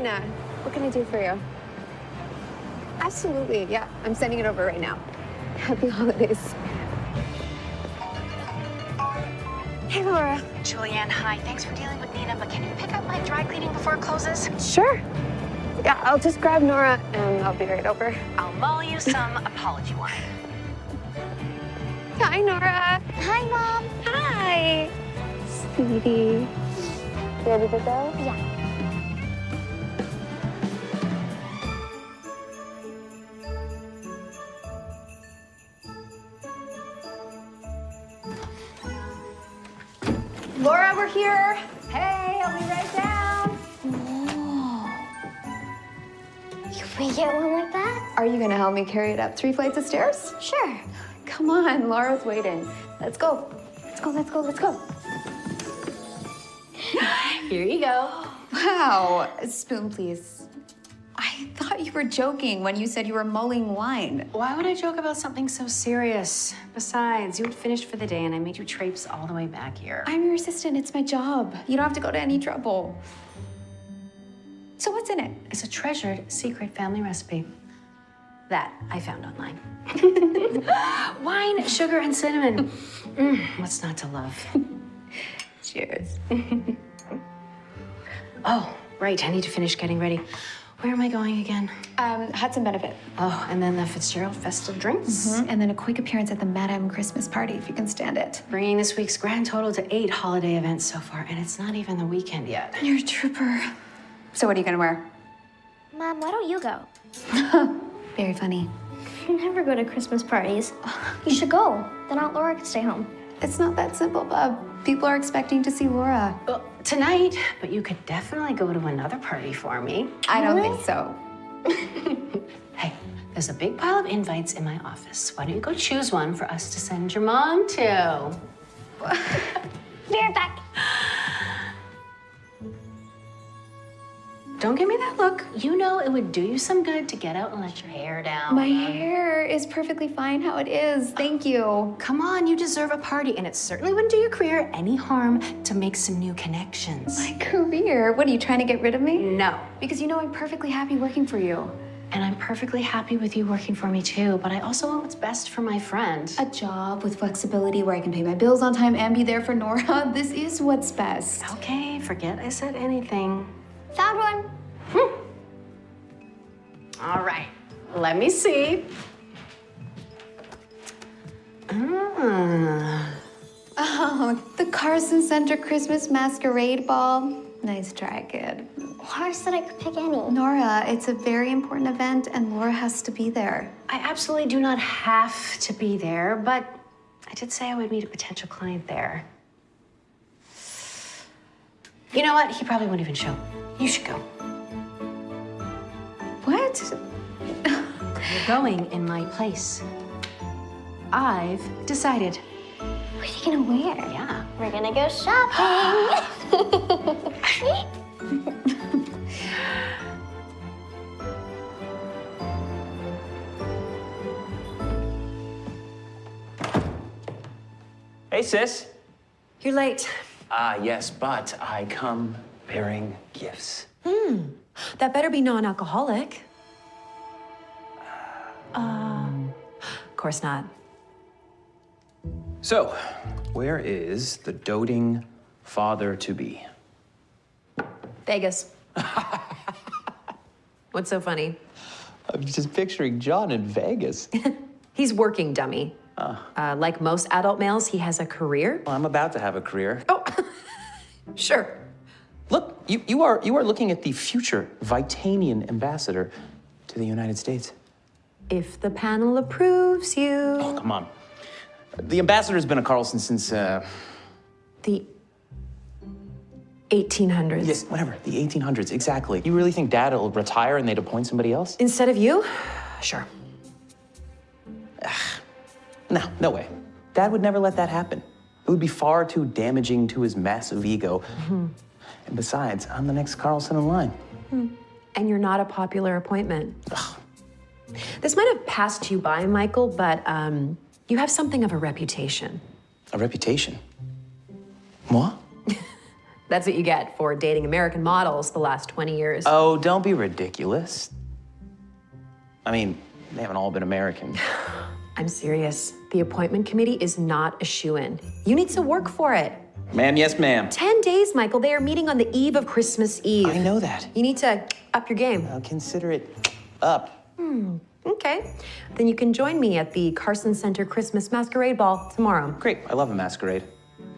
Nina. What can I do for you? Absolutely, yeah. I'm sending it over right now. Happy holidays. Hey, Laura. Julianne, hi. Thanks for dealing with Nina, but can you pick up my dry cleaning before it closes? Sure. Yeah, I'll just grab Nora and I'll be right over. I'll mull you some apology wine. Hi, Nora. Hi, Mom. Hi. Sweetie. You ready to go? Yeah. Gonna help me carry it up three flights of stairs? Sure. Come on, Laura's waiting. Let's go. Let's go, let's go, let's go. Here you go. Wow. A spoon, please. I thought you were joking when you said you were mulling wine. Why would I joke about something so serious? Besides, you had finished for the day and I made you traipse all the way back here. I'm your assistant. It's my job. You don't have to go to any trouble. So what's in it? It's a treasured secret family recipe that I found online. Wine, sugar, and cinnamon. Mm, what's not to love? Cheers. Oh, right, I need to finish getting ready. Where am I going again? Um, Hudson Benefit. Oh, and then the Fitzgerald Festive Drinks. And then a quick appearance at the Madame Christmas party, if you can stand it. Bringing this week's grand total to eight holiday events so far, and it's not even the weekend yet. You're a trooper. So what are you gonna wear? Mom, why don't you go? Very funny. You never go to Christmas parties. You should go. Then Aunt Laura can stay home. It's not that simple, Bob. People are expecting to see Laura. Well, tonight, but you could definitely go to another party for me. I don't think so. Hey, there's a big pile of invites in my office. Why don't you go choose one for us to send your mom to? Be right back. Don't give me that look. You know it would do you some good to get out and let your hair down. My hair is perfectly fine how it is. Thank you. Come on, you deserve a party, and it certainly wouldn't do your career any harm to make some new connections. My career. What are you trying to get rid of me? No. Because you know I'm perfectly happy working for you. And I'm perfectly happy with you working for me too, but I also want what's best for my friend. A job with flexibility where I can pay my bills on time and be there for Nora. This is what's best. Okay, forget I said anything. Found one. All right, let me see. Ah. Oh, the Carson Center Christmas Masquerade Ball. Nice try, kid. Laura said I could pick any. Nora, it's a very important event and Laura has to be there. I absolutely do not have to be there, but I did say I would meet a potential client there. You know what? He probably won't even show. You should go. What? You're going in my place. I've decided. What are you gonna wear? Yeah. We're gonna go shopping. Hey, sis. You're late. Ah, yes, but I come bearing gifts. Hmm. That better be non-alcoholic. Uh, of course not. So, where is the doting father to be? Vegas. What's so funny? I'm just picturing John in Vegas. He's working, dummy. Uh, like most adult males, he has a career. Well, I'm about to have a career. Oh, sure. Look, you, you, are, you are looking at the future Vitanian ambassador to the United States. If the panel approves you. Oh, come on. The ambassador's been a Carlson since, uh, The 1800s. yes, whatever, the 1800s, exactly. You really think dad will retire and they'd appoint somebody else? Instead of you? Sure. No, no way. Dad would never let that happen. It would be far too damaging to his massive ego. And besides, I'm the next Carlson in line. And you're not a popular appointment. This might have passed you by, Michael, but um, you have something of a reputation. A reputation. Moi? That's what you get for dating American models the last 20 years. Oh, don't be ridiculous. I mean, they haven't all been American. I'm serious. The appointment committee is not a shoe in. You need to work for it. Ma'am, yes, ma'am. 10 days, Michael. They are meeting on the eve of Christmas Eve. I know that. You need to up your game. I'll consider it up. Hmm. Okay. Then you can join me at the Carson Center Christmas Masquerade Ball tomorrow. Great. I love a masquerade.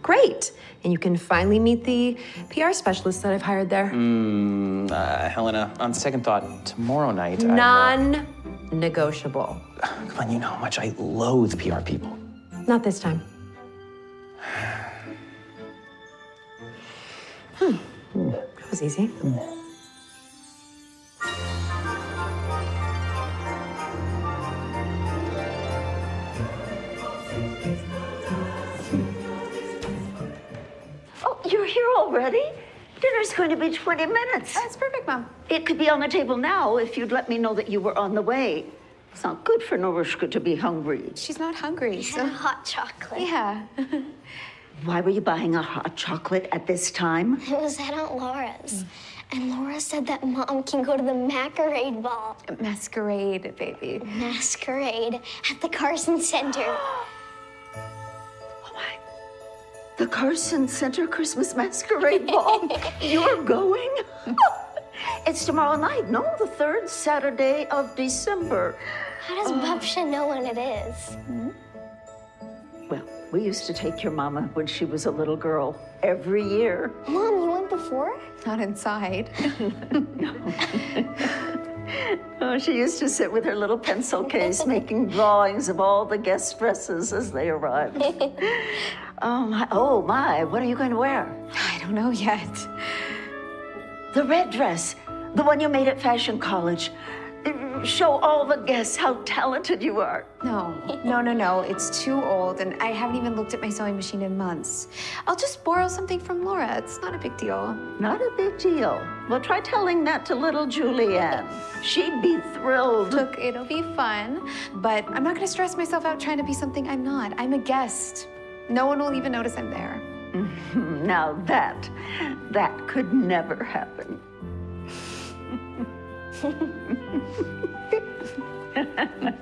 Great. And you can finally meet the PR specialist that I've hired there. Mm, uh, Helena, on second thought, tomorrow night. Uh, Non negotiable. come on, you know how much I loathe PR people. Not this time. Hmm. That was easy. Oh, you're here already? Dinner's going to be 20 minutes. That's perfect, Mom. It could be on the table now if you'd let me know that you were on the way. It's not good for Norushka to be hungry. She's not hungry, And so. hot chocolate. Yeah. Why were you buying a hot chocolate at this time? It was at Aunt Laura's. And Laura said that mom can go to the masquerade ball. Masquerade, baby. Masquerade at the Carson Center. Oh my. The Carson Center Christmas Masquerade Ball? You're going? it's tomorrow night, no? The third Saturday of December. How does uh, Bubsha know when it is? Well, we used to take your mama when she was a little girl every year. Mom, you went before? Not inside. No. Oh, she used to sit with her little pencil case making drawings of all the guest dresses as they arrived. Um, oh, my, oh my, what are you going to wear? I don't know yet. The red dress, the one you made at Fashion College. Show all the guests how talented you are. No, no, no, no. It's too old, and I haven't even looked at my sewing machine in months. I'll just borrow something from Laura. It's not a big deal. Not a big deal. Well, try telling that to little Julianne. She'd be thrilled. Look, it'll be fun, but I'm not gonna stress myself out trying to be something I'm not. I'm a guest. No one will even notice I'm there. Now that, that could never happen. Ha ha ha.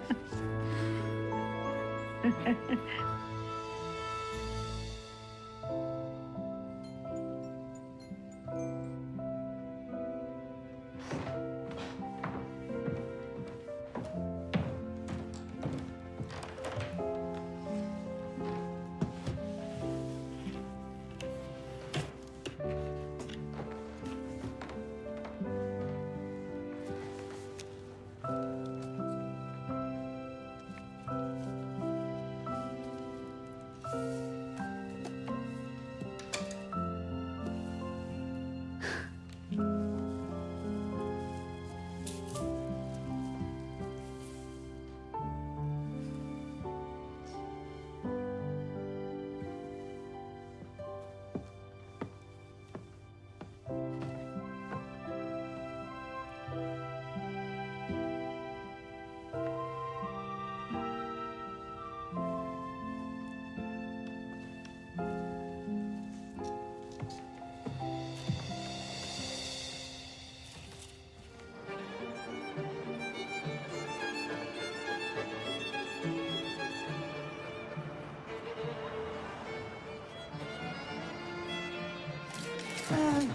There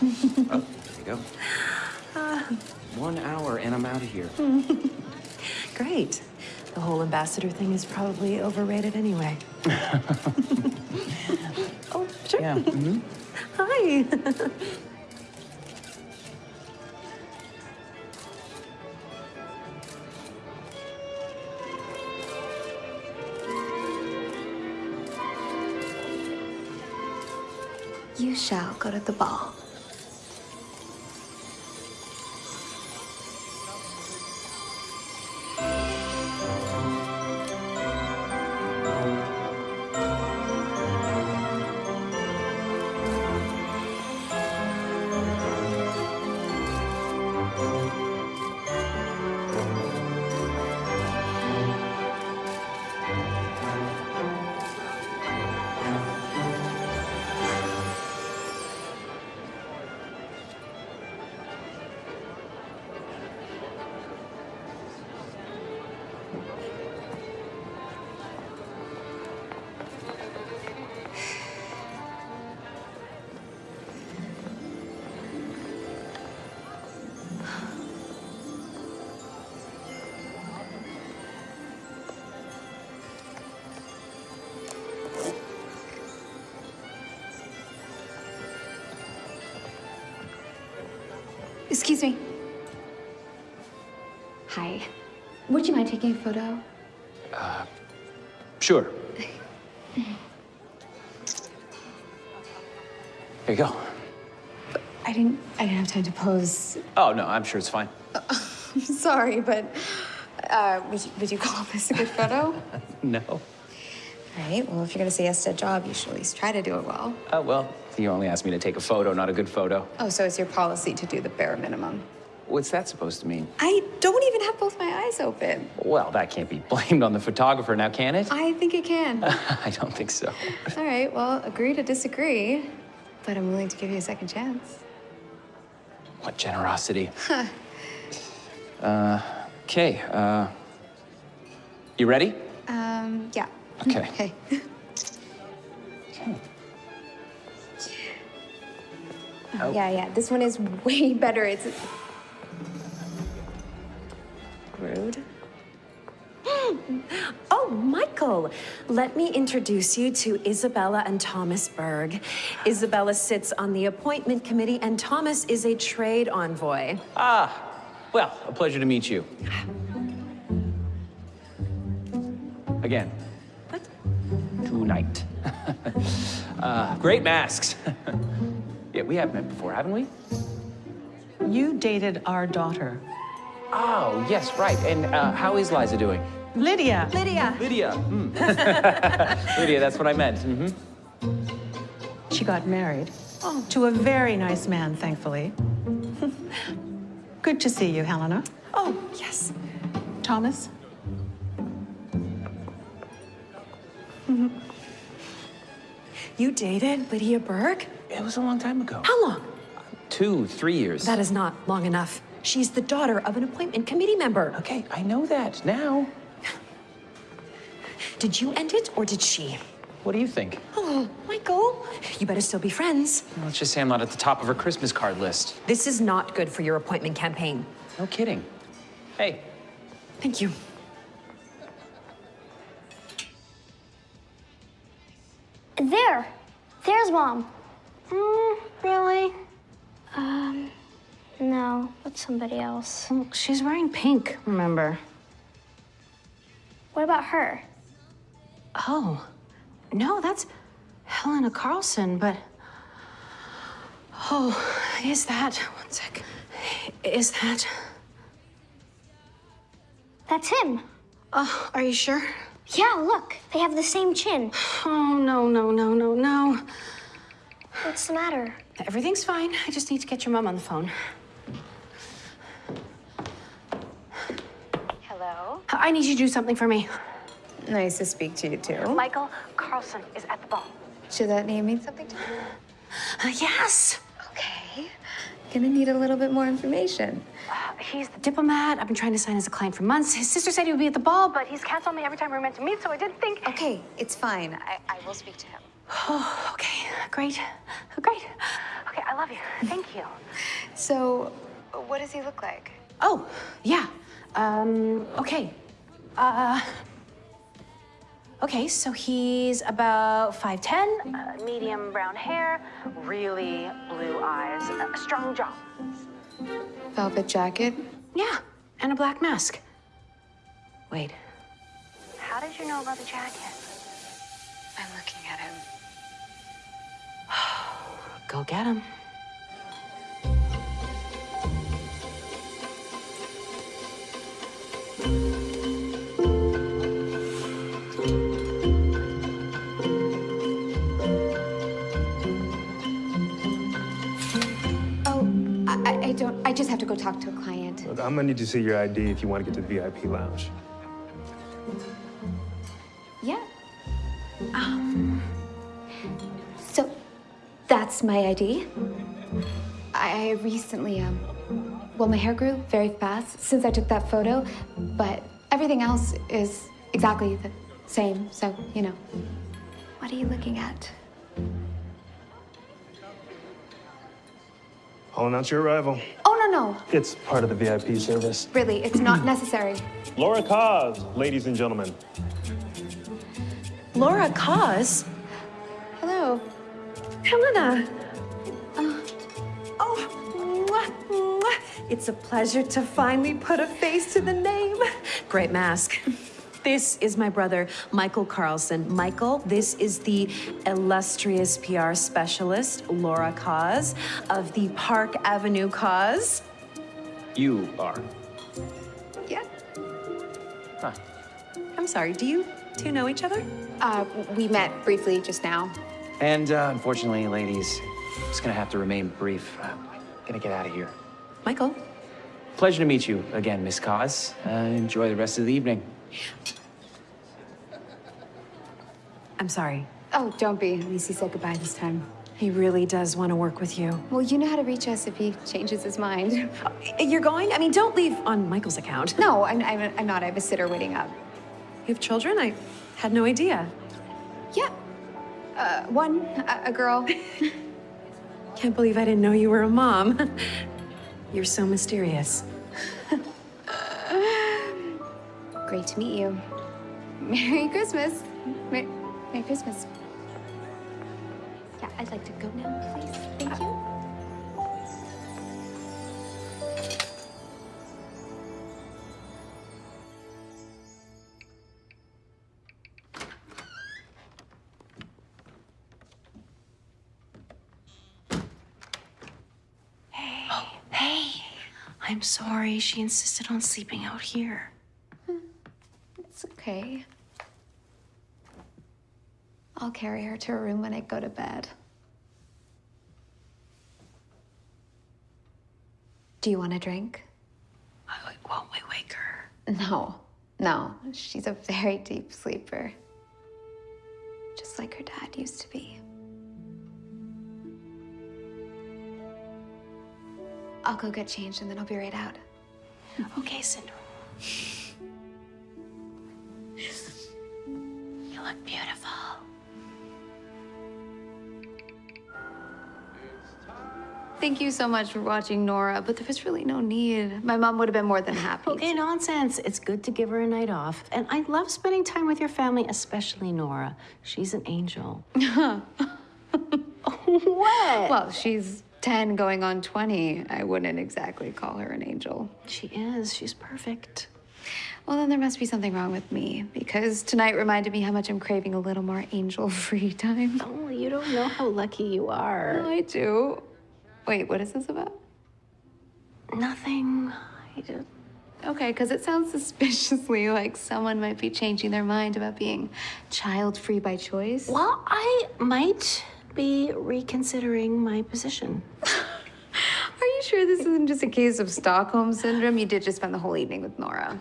you go. One hour and I'm out of here. Great. The whole ambassador thing is probably overrated anyway. oh, sure. Yeah. mhm. Hi. go the ball. Excuse me. Hi. Would you mind taking a photo? Uh, Sure. Here you go. I didn't. I didn't have time to pose. Oh, no, I'm sure it's fine. I'm Sorry, but uh, would you, would you call this a good photo? No. Right. Well, if you're gonna say yes to a job, you should at least try to do it well. Oh, well, you only asked me to take a photo, not a good photo. Oh, so it's your policy to do the bare minimum. What's that supposed to mean? I don't even have both my eyes open. Well, that can't be blamed on the photographer now, can it? I think it can. I don't think so. All right. Well, agree to disagree, but I'm willing to give you a second chance. What generosity. Huh. uh, okay, uh, you ready? Um. Yeah. Okay. Okay. Oh, yeah, yeah. This one is way better. It's rude. Oh, Michael, let me introduce you to Isabella and Thomas Berg. Isabella sits on the appointment committee, and Thomas is a trade envoy. Ah, well, a pleasure to meet you. Again. What? Tonight. uh, great masks. yeah, we have met before, haven't we? You dated our daughter. Oh, yes, right. And uh, how is Liza doing? Lydia. Lydia. Lydia. hmm. Lydia, that's what I meant. hmm She got married to a very nice man, thankfully. Good to see you, Helena. Oh, yes. Thomas? Mm-hmm. You dated Lydia Berg? It was a long time ago. How long? Two, three years. That is not long enough. She's the daughter of an appointment committee member. Okay, I know that now. Did you end it or did she? What do you think? Oh, Michael, you better still be friends. Let's just say I'm not at the top of her Christmas card list. This is not good for your appointment campaign. No kidding. Hey, Thank you. There. There's mom. Mm, really? Um, no. It's somebody else. Well, she's wearing pink, remember? What about her? Oh, no, that's Helena Carlson, but. Oh, is that. One sec. Is that. That's him. Oh, are you sure? Yeah, look. They have the same chin. Oh, no, no, no, no, no. What's the matter? Everything's fine. I just need to get your mom on the phone. Hello? I need you to do something for me. Nice to speak to you too. Michael Carlson is at the ball. Should that name mean something to you? Uh, yes. Okay. Gonna need a little bit more information. Uh, he's the diplomat. I've been trying to sign as a client for months. His sister said he would be at the ball, but he's canceled me every time we are meant to meet, so I didn't think. Okay, it's fine. I, I will speak to him. Oh, okay. Great. Great. Okay, I love you. Thank you. So, what does he look like? Oh, yeah. Um, okay. Uh, okay, so he's about 5'10, uh, medium brown hair, really blue eyes, a strong jaw. Velvet jacket? Yeah, and a black mask. Wait. How did you know about the jacket? I'm looking at him. Go get him. Don't. I just have to go talk to a client. Look, I'm gonna need to see your ID if you want to get to the VIP lounge. Yeah. Um. So, that's my ID. I recently, um. Well, my hair grew very fast since I took that photo, but everything else is exactly the same. So, you know. What are you looking at? I'll announce your arrival. Oh no no! It's part of the VIP service. Really, it's not necessary. Laura Cos, ladies and gentlemen. Laura Cause? Hello. Helena. Uh, oh, mwah, mwah. It's a pleasure to finally put a face to the name. Great mask. This is my brother, Michael Carlson. Michael, this is the illustrious PR specialist, Laura Cause, of the Park Avenue Cause. You are. Yeah. Huh. I'm sorry, do you two know each other? Uh, we met briefly just now. And uh, unfortunately, ladies, it's gonna have to remain brief. Uh, gonna get out of here. Michael? Pleasure to meet you again, Miss Cause. Uh, enjoy the rest of the evening. I'm sorry. Oh, don't be. At least he said goodbye this time. He really does want to work with you. Well, you know how to reach us if he changes his mind. You're going? I mean, don't leave on Michael's account. No, I'm, I'm, I'm not. I have a sitter waiting up. You have children? I had no idea. Yeah. Uh, one, a, a girl. Can't believe I didn't know you were a mom. You're so mysterious. Great to meet you. Merry Christmas. Mer- Merry Christmas. Yeah, I'd like to go now, please. Thank you. Hey, oh, I'm sorry. She insisted on sleeping out here. It's okay. I'll carry her to her room when I go to bed. Do you want a drink? Won't we wake her? No, no. She's a very deep sleeper. Just like her dad used to be. I'll go get changed and then I'll be right out. Okay, Cinderella. You look beautiful. Thank you so much for watching Nora, but there was really no need. My mom would have been more than happy. Okay, nonsense. It's good to give her a night off. And I love spending time with your family, especially Nora. She's an angel. what? Well, she's 10 going on 20. I wouldn't exactly call her an angel. She is. She's perfect. Well, then there must be something wrong with me because tonight reminded me how much I'm craving a little more angel free time. Oh, you don't know how lucky you are. No, I do. Wait, what is this about? Nothing. I just. Okay, because it sounds suspiciously like someone might be changing their mind about being child free by choice. Well, I might be reconsidering my position. Are you sure this isn't just a case of Stockholm syndrome? You did just spend the whole evening with Nora.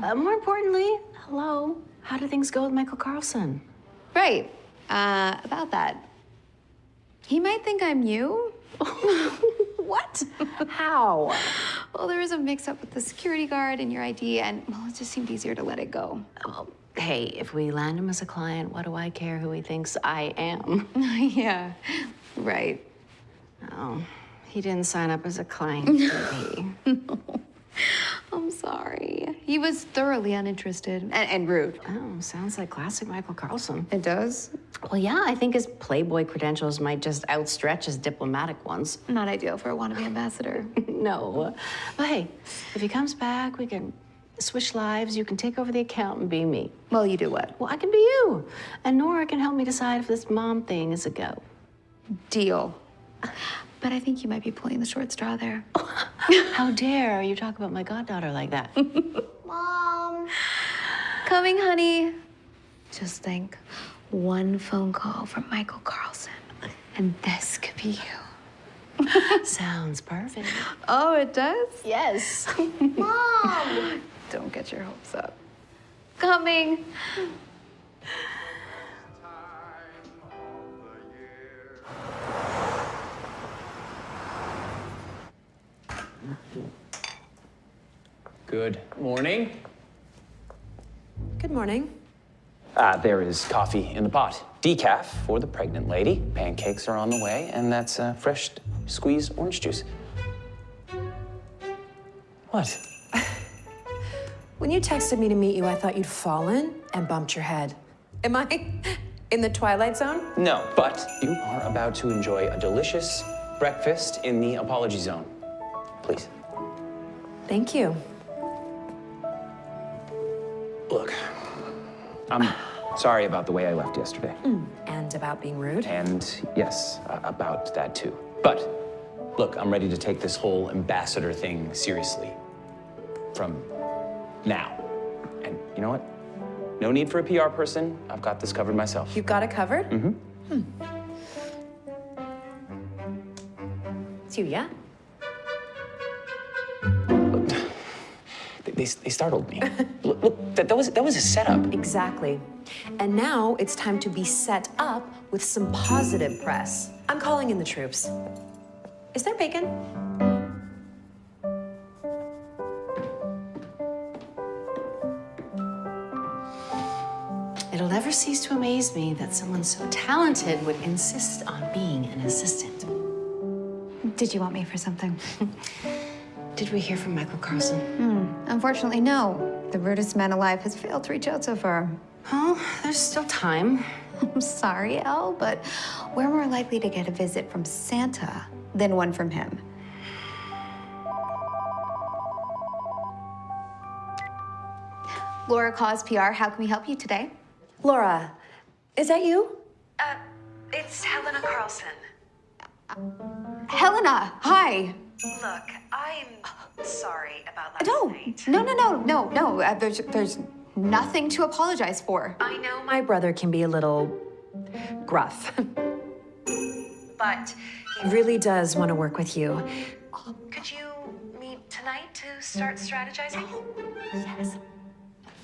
Uh, more importantly, hello. How do things go with Michael Carlson? right. Uh, about that. He might think I'm you. What? How? Well, there was a mix up with the security guard and your ID, and well, it just seemed easier to let it go. Well, hey, if we land him as a client, what do I care who he thinks I am? yeah, right. Oh, he didn't sign up as a client, did he? I'm sorry. He was thoroughly uninterested and, and rude. Oh, sounds like classic Michael Carlson. It does? Well, yeah, I think his Playboy credentials might just outstretch his diplomatic ones. Not ideal for a wannabe ambassador. no. But hey, if he comes back, we can switch lives. You can take over the account and be me. well, you do what? Well, I can be you. And Nora can help me decide if this mom thing is a go. Deal. But I think you might be pulling the short straw there. How dare you talk about my goddaughter like that? Mom. Coming, honey. Just think one phone call from Michael Carlson, and this could be you. Sounds perfect. Oh, it does? Yes. Mom. Don't get your hopes up. Coming. Good morning. Good morning. Ah, there is coffee in the pot. Decaf for the pregnant lady. Pancakes are on the way, and that's uh, fresh squeezed orange juice. What? When you texted me to meet you, I thought you'd fallen and bumped your head. Am I in the twilight zone? No, but you are about to enjoy a delicious breakfast in the apology zone. Please. Thank you. Look, I'm sorry about the way I left yesterday. And about being rude. And yes, uh, about that too. But look, I'm ready to take this whole ambassador thing seriously. From now. And you know what? No need for a PR person. I've got this covered myself. You've got it covered? Mm-hmm. It's you, yeah? They, they, they startled me. look, look that, that, was, that was a setup. Exactly. And now it's time to be set up with some positive press. I'm calling in the troops. Is there bacon? It'll never cease to amaze me that someone so talented would insist on being an assistant. Did you want me for something? Did we hear from Michael Carlson? Hmm, unfortunately, no. The rudest man alive has failed to reach out so far. Well, there's still time. I'm sorry, Elle, but we're more likely to get a visit from Santa than one from him. Laura Cause PR, how can we help you today? Laura, is that you? Uh, it's Helena Carlson. Helena, hi. Look, I'm sorry about last No, night. no, no, no, no, no. Uh, there's, there's nothing to apologize for. I know, My brother can be a little gruff. but he really does want to work with you. could you meet tonight to start strategizing?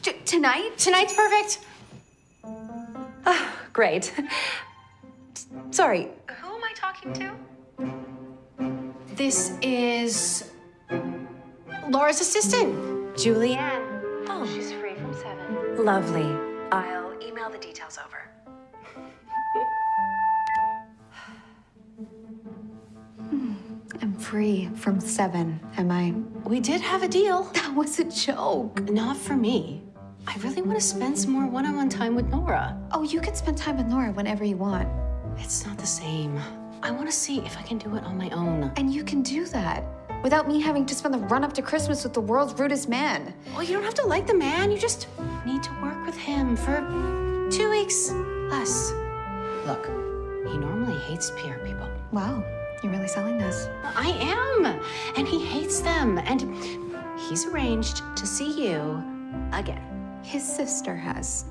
T- tonight? Tonight's perfect. Great. Sorry, Who am I talking to? This is Laura's assistant, Julianne. Oh, she's free from seven. lovely. I'll email the details over. I'm free from seven, am I? We did have a deal. That was a joke. Not for me. I really want to spend some more one-on-one time with Nora. Oh, you can spend time with Nora whenever you want. It's not the same. I want to see if I can do it on my own. And you can do that without me having to spend the run up to Christmas with the world's rudest man. Well, you don't have to like the man. You just need to work with him for two weeks less. Look, he normally hates PR people. Wow, you're really selling this. I am, and he hates them. And he's arranged to see you again. His sister has.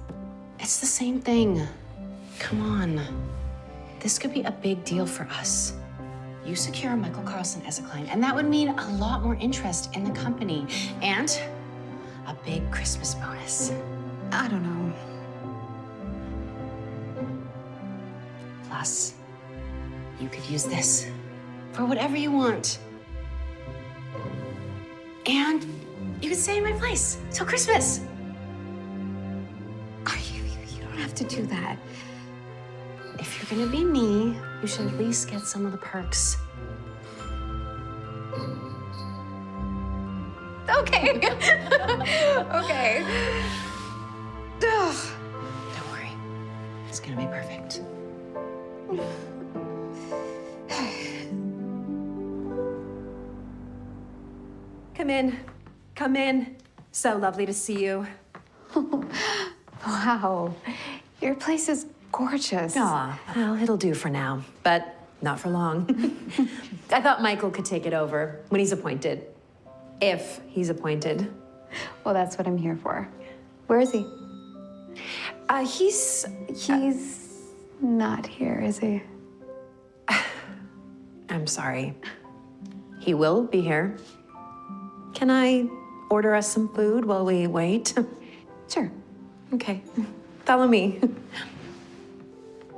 It's the same thing. Come on. This could be a big deal for us. You secure Michael Carlson as a client, and that would mean a lot more interest in the company and a big Christmas bonus. I don't know. Plus, you could use this for whatever you want. And you could stay in my place till Christmas. Are you? You don't have to do that. If you're gonna be me, you should at least get some of the perks. Okay. okay. Ugh. Don't worry, it's gonna be perfect. Come in. Come in. So lovely to see you. Wow, your place is gorgeous. Aw, well, it'll do for now, but not for long. I thought Michael could take it over when he's appointed. If he's appointed. Well, that's what I'm here for. Where is he? Uh, he's. He's not here, is he? I'm sorry. He will be here. Can I order us some food while we wait? Sure. Okay. Follow me.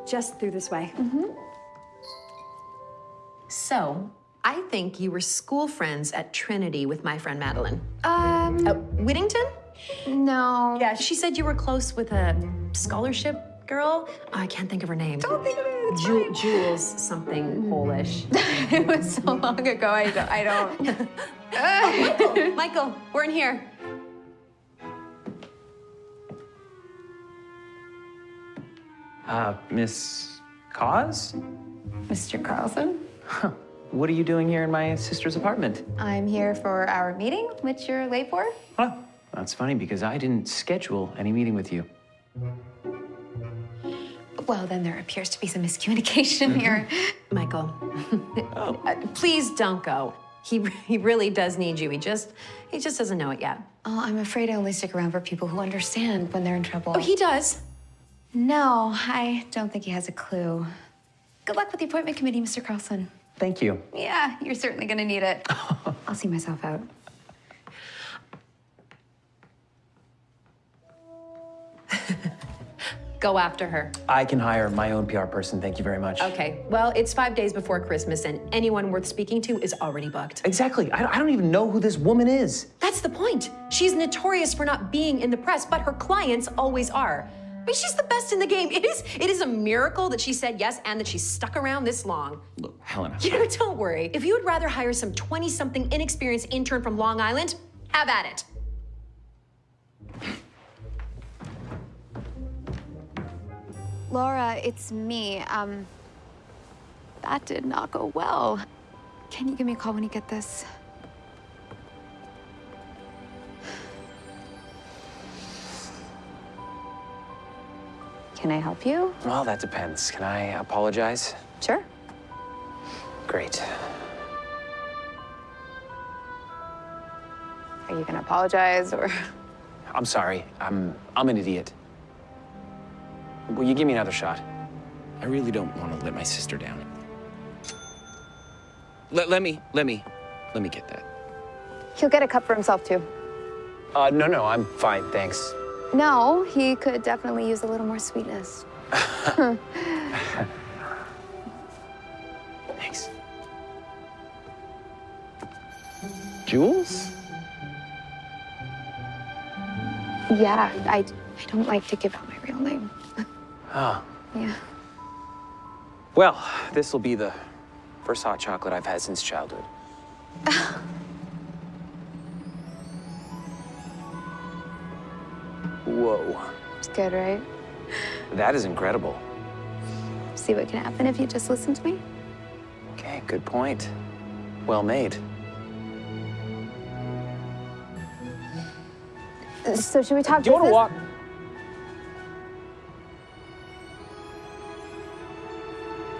Just through this way. So, I think you were school friends at Trinity with my friend Madeline. Um, Uh, Whittington? no. Yeah, she said you were close with a scholarship girl. I can't think of her name. Don't think of it. Ju- Jules something Polish. it was so long ago. I don't. I don't. Michael, Michael, we're in here. Uh, Miss Cause? Mr. Carlson. what are you doing here in my sister's apartment? I'm here for our meeting, which you're late for. Huh? That's funny because I didn't schedule any meeting with you. Well, then there appears to be some miscommunication here. Michael, uh, please don't go. He, he really does need you. He just, he just doesn't know it yet. Oh, I'm afraid I only stick around for people who understand when they're in trouble. Oh, he does. No, I don't think he has a clue. Good luck with the appointment committee, Mr. Carlson. Thank you. Yeah, you're certainly gonna need it. I'll see myself out. Go after her. I can hire my own PR person. Thank you very much. Okay, well, it's five days before Christmas, and anyone worth speaking to is already booked. Exactly. I, I don't even know who this woman is. That's the point. She's notorious for not being in the press, but her clients always are. I mean, she's the best in the game. It is, it is a miracle that she said yes and that she's stuck around this long. Look, Helena. You know, don't worry. If you would rather hire some 20 something inexperienced intern from Long Island, have at it. Laura, it's me. Um, that did not go well. Can you give me a call when you get this? Can I help you? Well, that depends. Can I apologize? Sure. Great. Are you gonna apologize or? I'm sorry. I'm I'm an idiot. Will you give me another shot? I really don't want to let my sister down. Let, let me, let me, let me get that. He'll get a cup for himself too. Uh, no, no, I'm fine, thanks. No, he could definitely use a little more sweetness. Thanks. Jules? Yeah, I, I don't like to give out my real name. Oh. Yeah. Well, this will be the first hot chocolate I've had since childhood. Whoa. It's good, right? That is incredible. See what can happen if you just listen to me? Okay, good point. Well made. So should we talk Do you want to walk?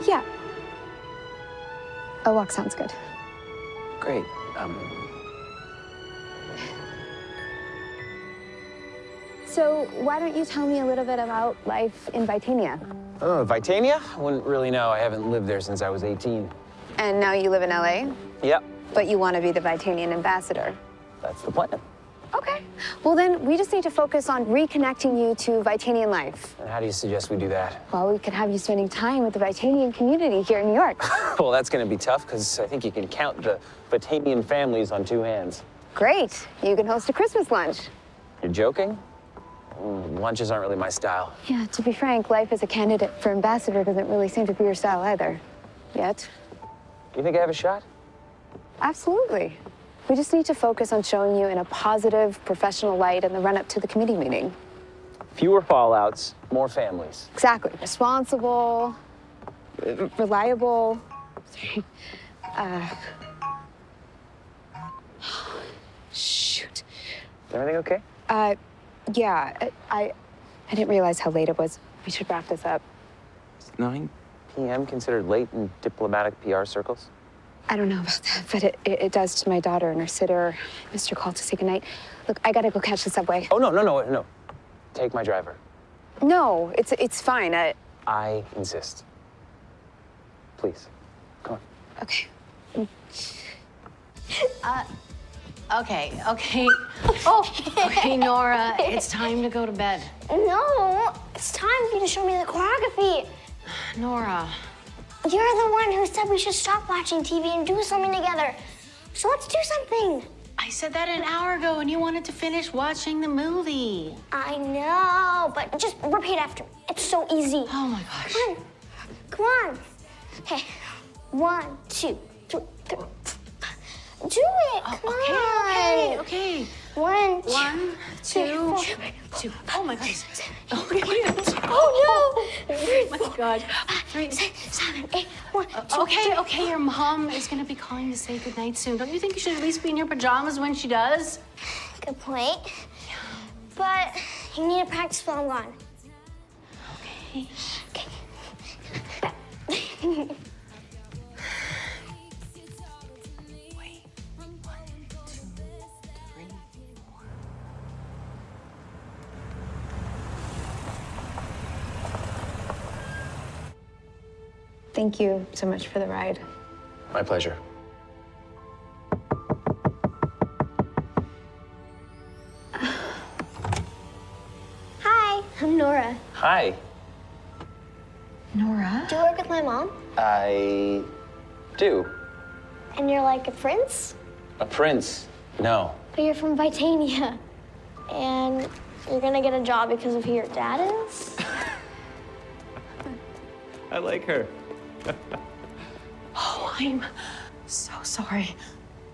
Yeah. A walk sounds good. Great. Um, So why don't you tell me a little bit about life in Vitania? oh, Vitania? I wouldn't really know. I haven't lived there since I was 18. And now you live in LA, Yep, but you want to be the Vitanian ambassador. that's the plan. Okay. Well, then we just need to focus on reconnecting you to Vitanian life. And how do you suggest we do that? Well, we could have you spending time with the Vitanian community here in New York. Well, that's going to be tough because I think you can count the Vitanian families on two hands. Great. You can host a Christmas lunch. You're joking? Lunches aren't really my style. Yeah, to be frank, life as a candidate for ambassador doesn't really seem to be your style either. Yet. You think I have a shot? Absolutely. We just need to focus on showing you in a positive, professional light in the run up to the committee meeting. Fewer fallouts, more families. Exactly. Responsible, reliable. Uh, shoot. Is everything okay? Uh, yeah, I, I, I didn't realize how late it was. We should wrap this up. Is 9 p.m. considered late in diplomatic PR circles? I don't know about that, but it, it, it does to my daughter and her sitter. Mr. Call to say goodnight. Look, I gotta go catch the subway. Oh, no, no, no, no. Take my driver. No, it's it's fine. I, I insist. Please. Come on. okay. Uh, Okay, okay. Oh, okay, Nora, it's time to go to bed. No, it's time for you to show me the choreography. Nora, You're the one who said we should stop watching TV and do something together. So let's do something. I said that an hour ago and you wanted to finish watching the movie. I know, but just repeat after me. It's so easy. Oh my gosh. Come on. Come on. Hey, one, two, three, three. Do it. Oh, come Okay, on. okay, okay. One, two, One, three, two, four. two. Oh my gosh. Oh, oh no! Oh my god. Three. Seven, eight, one, uh, two, Okay, okay, your mom is gonna be calling to say goodnight soon. Don't you think you should at least be in your pajamas when she does? Good point. But you need to practice while I'm gone. Okay. Wait. Thank you so much for the ride. My pleasure. Hi, I'm Nora. Hi. Nora? Do you work with my mom? I do. And you're like a prince? A prince? No. But you're from Vitania. And you're gonna get a job because of who your dad is? I like her. Oh, I'm so sorry.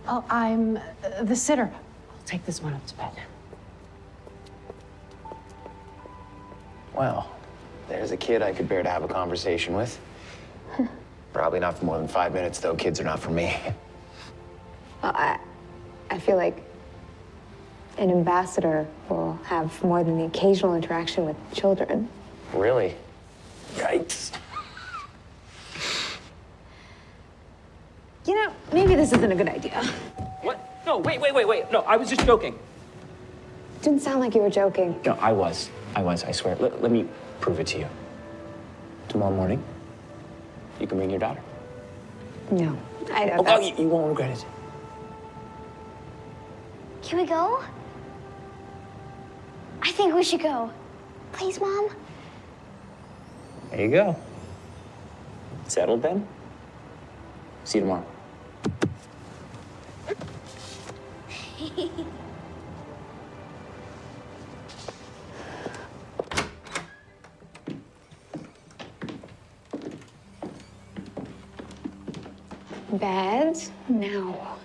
Oh, I'm uh, the sitter. I'll take this one up to bed. Well, there's a kid I could bear to have a conversation with. Probably not for more than five minutes, though. Kids are not for me. Well, I, I feel like an ambassador will have more than the occasional interaction with children. Really? Yikes. You know, maybe this isn't a good idea. What? No, wait, wait, wait, wait. No, I was just joking. Didn't sound like you were joking. No, I was. I was, I swear. Let, let me prove it to you. Tomorrow morning, you can bring your daughter. No, I Oh, oh, you, you won't regret it. Can we go? I think we should go. Please, Mom? There you go. Settled then? See you tomorrow. Bed now.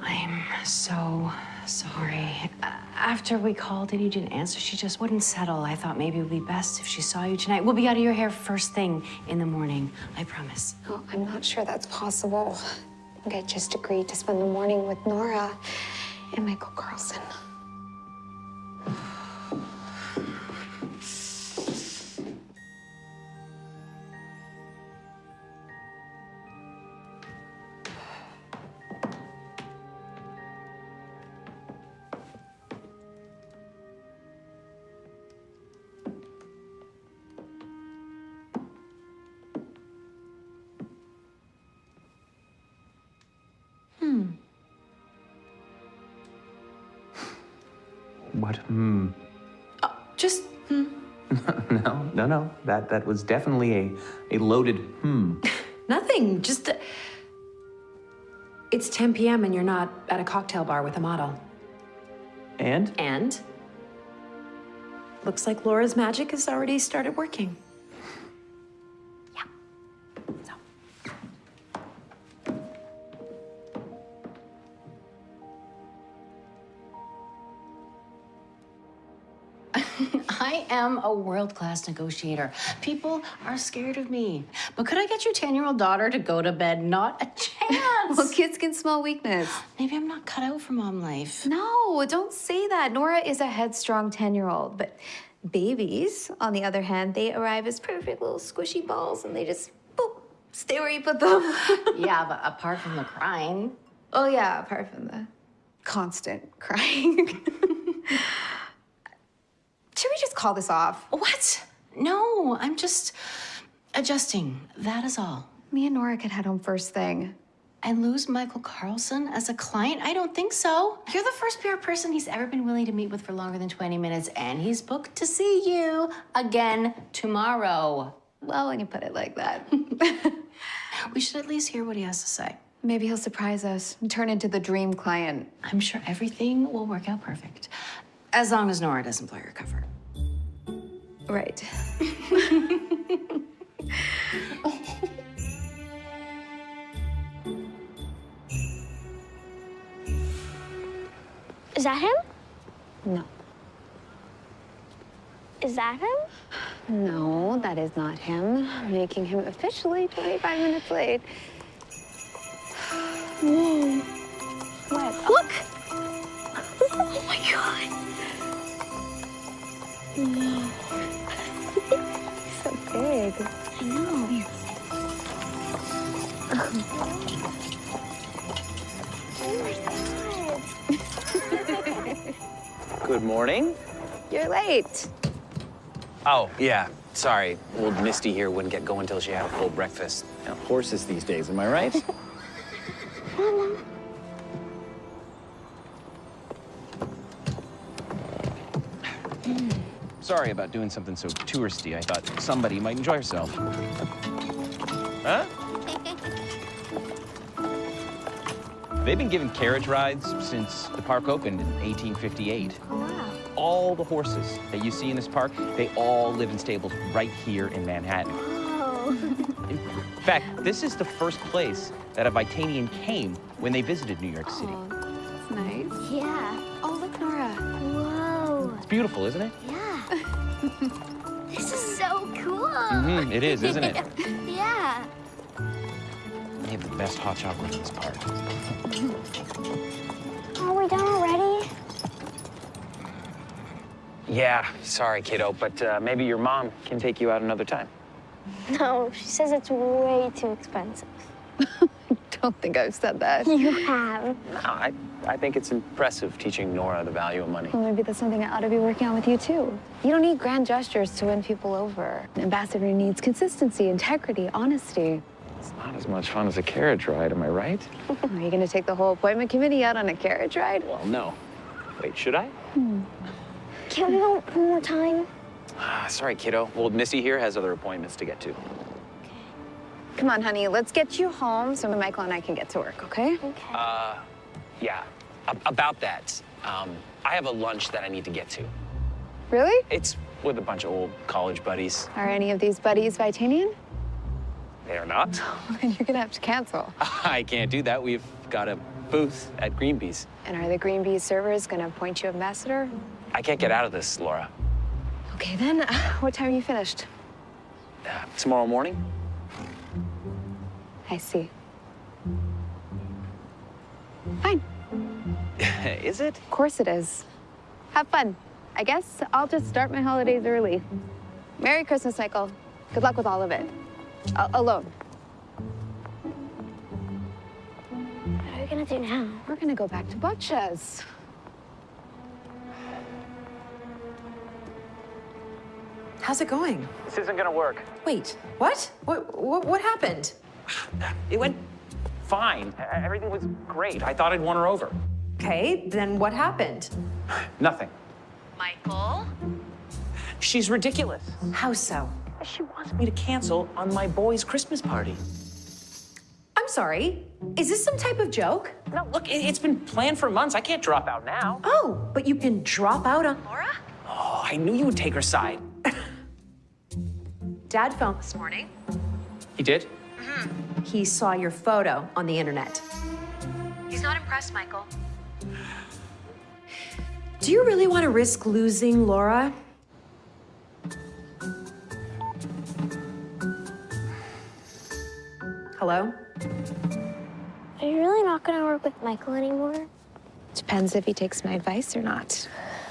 I'm so sorry. Uh, After we called and you didn't answer, she just wouldn't settle. I thought maybe it would be best if she saw you tonight. We'll be out of your hair first thing in the morning. I promise. Oh, I'm not sure that's possible. I think I just agreed to spend the morning with Nora and Michael Carlson. That that was definitely a a loaded hmm. Nothing, just. It's 10 p.m. and you're not at a cocktail bar with a model. And And? Looks like Laura's magic has already started working. I am a world class negotiator. People are scared of me. But could I get your 10 year old daughter to go to bed? Not a chance. Well, kids can smell weakness. Maybe I'm not cut out for mom life. No, don't say that. Nora is a headstrong 10 year old, but babies, on the other hand, they arrive as perfect little squishy balls and they just boop, stay where you put them. yeah, but apart from the crying. oh, yeah, apart from the constant crying. Should we just call this off? What? No, I'm just adjusting. That is all. Me and Nora could head home first thing. And lose Michael Carlson as a client? I don't think so. You're the first PR person he's ever been willing to meet with for longer than 20 minutes, and he's booked to see you again tomorrow. Well, when you put it like that. We should at least hear what he has to say. Maybe he'll surprise us and turn into the dream client. I'm sure everything will work out perfect. As long as Nora doesn't blow your cover. Right. Is that him? No. Is that him? No, that is not him. Making him officially 25 minutes late. Whoa. What? Look! oh my god. So big. I know. oh my god. Good morning. You're late. Oh, yeah. Sorry. Old Misty here wouldn't get going until she had a full breakfast. You know, horses these days, am I right? Hmm. Sorry about doing something so touristy. I thought somebody might enjoy herself. Huh? They've been giving carriage rides since the park opened in 1858. Oh, wow. All the horses that you see in this park, they all live in stables right here in Manhattan. Oh. In fact, this is the first place that a Vitanian came when they visited New York City. Oh, that's nice. yeah. Oh, look, Nora. Whoa. It's beautiful, isn't it? This is so cool. Mm-hmm, it is, isn't it? yeah. They have the best hot chocolate in this park. Are we done already? Yeah, sorry, kiddo, but uh, maybe your mom can take you out another time. No, she says it's way too expensive. I don't think I've said that. You have. No, I, I think it's impressive teaching Nora the value of money. Well, maybe that's something I ought to be working on with you, too. You don't need grand gestures to win people over. An ambassador needs consistency, integrity, honesty. It's not as much fun as a carriage ride, am I right? Are you going to take the whole appointment committee out on a carriage ride? Well, no. Wait, should I? Hmm. Can we go one more time? Ah, sorry, kiddo. Old Missy here has other appointments to get to. Come on, honey, let's get you home so Michael and I can get to work, okay? Okay. Uh, yeah, a- about that. Um, I have a lunch that I need to get to. Really? It's with a bunch of old college buddies. Are any of these buddies Vitanian? They are not. Then you're gonna have to cancel. I can't do that. We've got a booth at Greenpeace. And are the Green Bee servers gonna appoint you ambassador? I can't get out of this, Laura. Okay, then, what time are you finished? Uh, tomorrow morning? I see. Fine. Is it? Of course it is. Have fun. I guess I'll just start my holidays early. Merry Christmas, Michael. Good luck with all of it. A- alone. What are we gonna do now? We're gonna go back to Babcia's. How's it going? This isn't gonna work. Wait, what? What, what, what happened? It went fine. Everything was great. I thought I'd won her over. Okay, then what happened? Nothing. Michael? She's ridiculous. How so? She wants me to cancel on my boy's Christmas party. I'm sorry. Is this some type of joke? No, look, it- it's been planned for months. I can't drop out now. Oh, but you can drop out on Laura? Oh, I knew you would take her side. Dad phoned this morning. He did? Mm-hmm. He saw your photo on the internet. He's not impressed, Michael. Do you really want to risk losing Laura? Hello? Are you really not gonna work with Michael anymore? Depends if he takes my advice or not.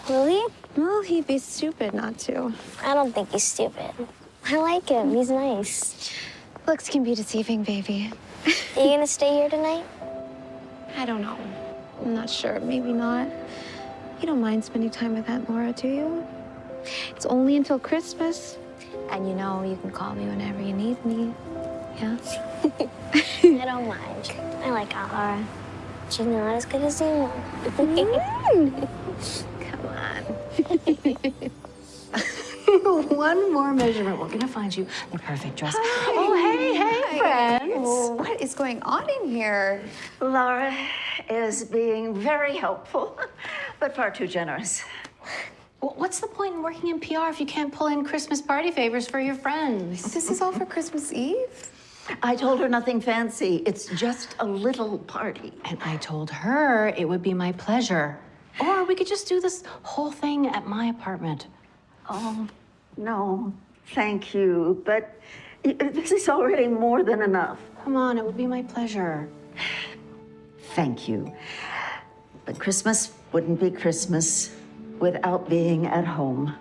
Will he? Well, he'd be stupid not to. I don't think he's stupid. I like him. He's nice. Looks can be deceiving, baby. Are you gonna stay here tonight? I don't know. I'm not sure. Maybe not. You don't mind spending time with Aunt Laura, do you? It's only until Christmas. And you know you can call me whenever you need me. Yeah? I don't mind. I like Aunt Laura. She's not as good as you. Mm. Come on. One more measurement. We're gonna find you the perfect dress. Oh, hey, hey, friends. What is going on in here? Laura is being very helpful, but far too generous. What's the point in working in PR if you can't pull in Christmas party favors for your friends? This is all for Christmas Eve? I told her nothing fancy. It's just a little party. And I told her it would be my pleasure. Or we could just do this whole thing at my apartment. Oh, no, thank you, but this is already more than enough. Come on, it would be my pleasure. Thank you. But Christmas wouldn't be Christmas without being at home.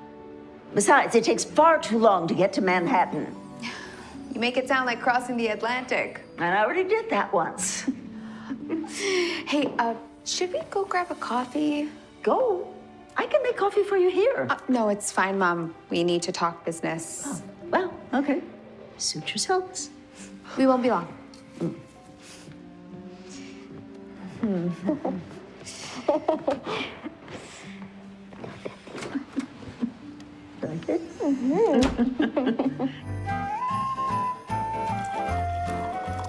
Besides, it takes far too long to get to Manhattan. You make it sound like crossing the Atlantic. And I already did that once. Hey, uh, should we go grab a coffee? Go. I can make coffee for you here. Uh, no, it's fine, Mom. We need to talk business. Well, okay. Suit yourselves. We won't be long.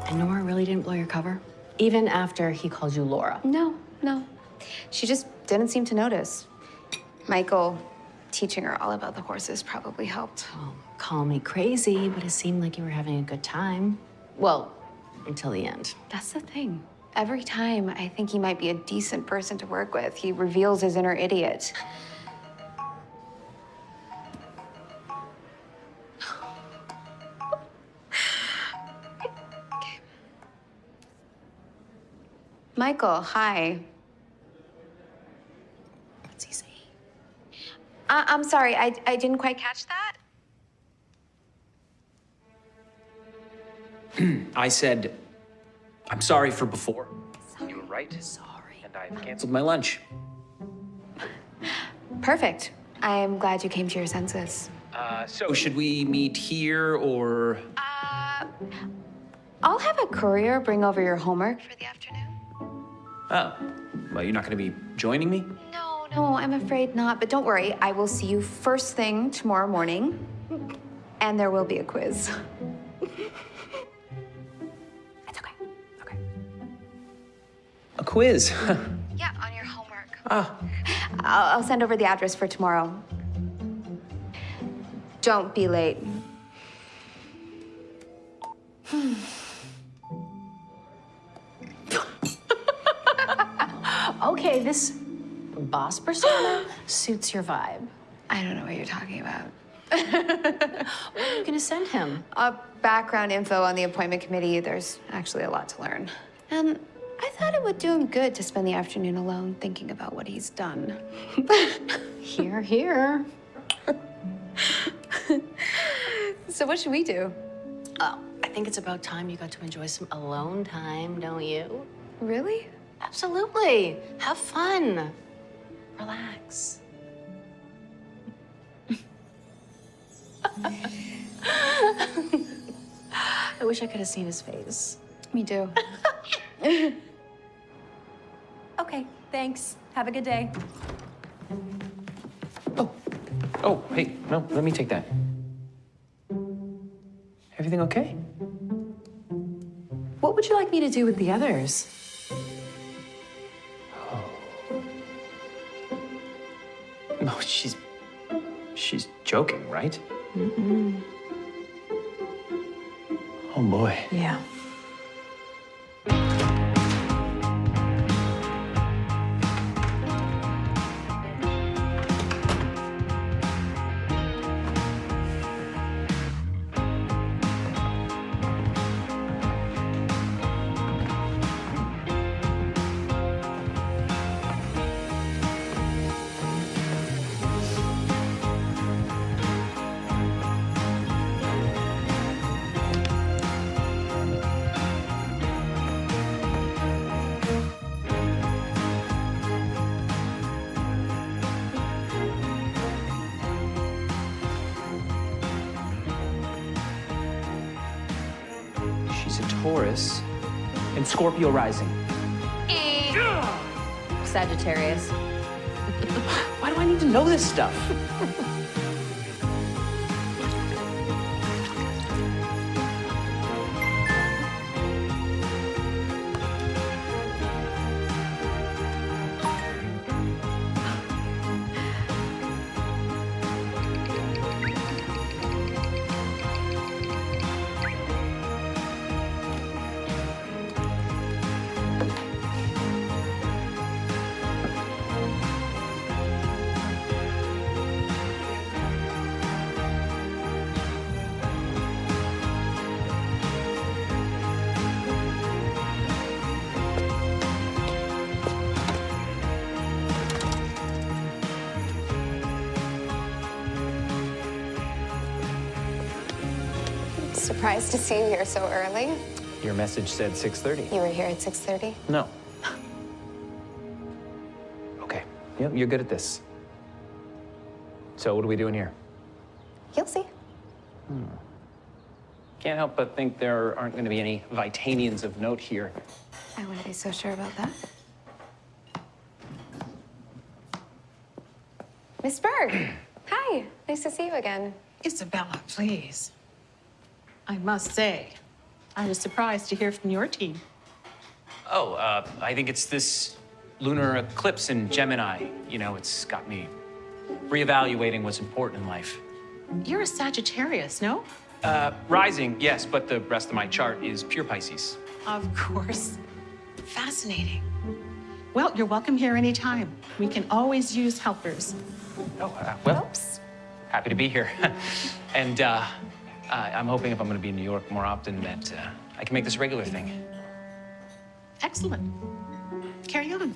And Nora really didn't blow your cover? Even after he called you Laura. No, no. She just didn't seem to notice. Michael teaching her all about the horses probably helped. Oh, call me crazy, but it seemed like you were having a good time. Well, until the end. That's the thing. Every time I think he might be a decent person to work with, he reveals his inner idiot. Okay. Michael, hi. What's he saying? I- I'm sorry, I, I didn't quite catch that. I said, I'm sorry for before. You were right. Sorry. And I've canceled my lunch. Perfect. I'm glad you came to your senses. Uh, so should we meet here or? Uh, I'll have a courier bring over your homework for the afternoon. Oh, well, you're not going to be joining me? No, no, I'm afraid not. But don't worry, I will see you first thing tomorrow morning, and there will be a quiz. it's okay. Okay. A quiz. Yeah, on your homework. ah, I'll, I'll send over the address for tomorrow. Don't be late. Okay, this boss persona suits your vibe. I don't know what you're talking about. What are you gonna send him? Uh, background info on the appointment committee. There's actually a lot to learn. And I thought it would do him good to spend the afternoon alone thinking about what he's done. Here, here. So what should we do? Oh, I think it's about time you got to enjoy some alone time, don't you? Really? Absolutely. Have fun. Relax. I wish I could have seen his face. Me too. Okay, thanks. Have a good day. oh, Oh, hey, no, let me take that. Everything okay? What would you like me to do with the others? No, oh, she's. She's joking, right? Mm-hmm. Oh boy. Yeah. Scorpio rising. Sagittarius. Why do I need to know this stuff? surprised to see you here so early. Your message said 6:30. You were here at 6.30? No. Okay. Yep, you're good at this. So what are we doing here? You'll see. Hmm. Can't help but think there aren't going to be any Vitanians of note here. I wouldn't be so sure about that. Miss Berg. Hi. Nice to see you again. Isabella, please. I must say, I was surprised to hear from your team. Oh, uh, I think it's this lunar eclipse in Gemini. You know, it's got me reevaluating what's important in life. You're a Sagittarius, no? Uh, rising, yes, but the rest of my chart is pure Pisces. Of course. Fascinating. Well, you're welcome here anytime. We can always use helpers. Oh, uh, well, happy to be here. and uh, uh, I'm hoping if I'm going to be in New York more often that uh, I can make this a regular thing. Excellent. Carry on.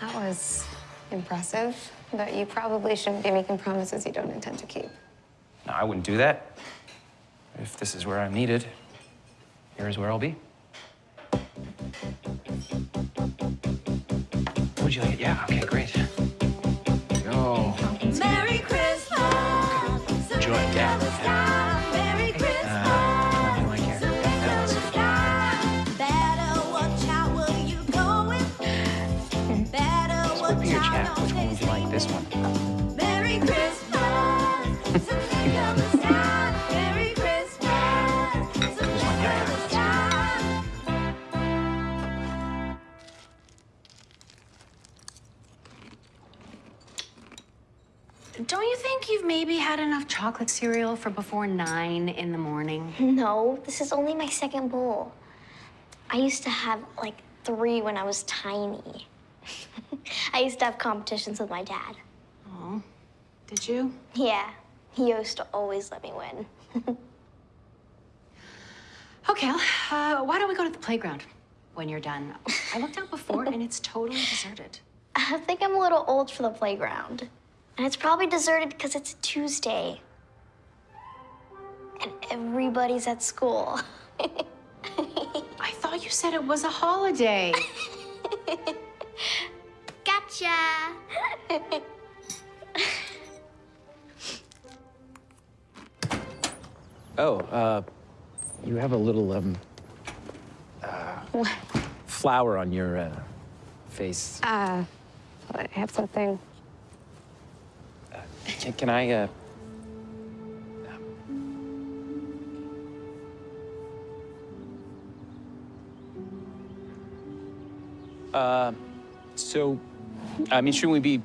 That was impressive, but you probably shouldn't be making promises you don't intend to keep. No, I wouldn't do that. If this is where I'm needed, here's where I'll be. Would you like it? Yeah, okay, great. Think you've maybe had enough chocolate cereal for before nine in the morning? No, this is only my second bowl. I used to have like three when I was tiny. I used to have competitions with my dad. Oh, did you? Yeah, he used to always let me win. Okay, uh, why don't we go to the playground when you're done? I looked out before and it's totally deserted. I think I'm a little old for the playground. And it's probably deserted because it's a Tuesday. And everybody's at school. I thought you said it was a holiday. Gotcha! Oh, uh, you have a little, um, uh, flower on your, uh, face. Uh, I have something. Can, can I, uh... Uh, so, I mean, shouldn't we be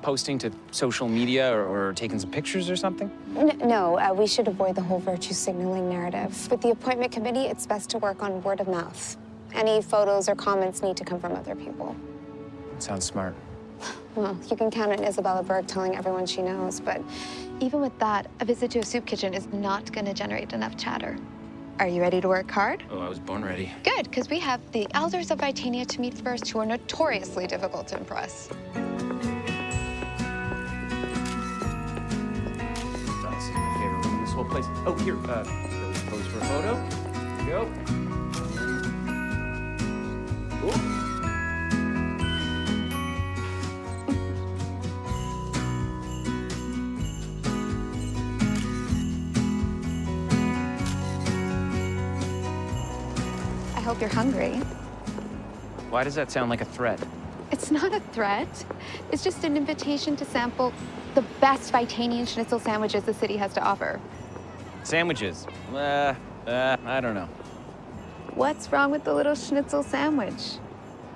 posting to social media or, or taking some pictures or something? N- no, uh, we should avoid the whole virtue signaling narrative. With the appointment committee, it's best to work on word of mouth. Any photos or comments need to come from other people. Sounds smart. Well, you can count on Isabella Berg telling everyone she knows, but even with that, a visit to a soup kitchen is not going to generate enough chatter. Are you ready to work hard? Oh, I was born ready. Good, because we have the elders of Vitania to meet first, who are notoriously difficult to impress. This is my favorite room in this whole place. Oh, here, uh, pose- pose for a photo. Here we go. Cool. Hope you're hungry. Why does that sound like a threat? It's not a threat. It's just an invitation to sample the best Vitanian schnitzel sandwiches the city has to offer. Sandwiches. Uh, uh, I don't know. What's wrong with the little schnitzel sandwich?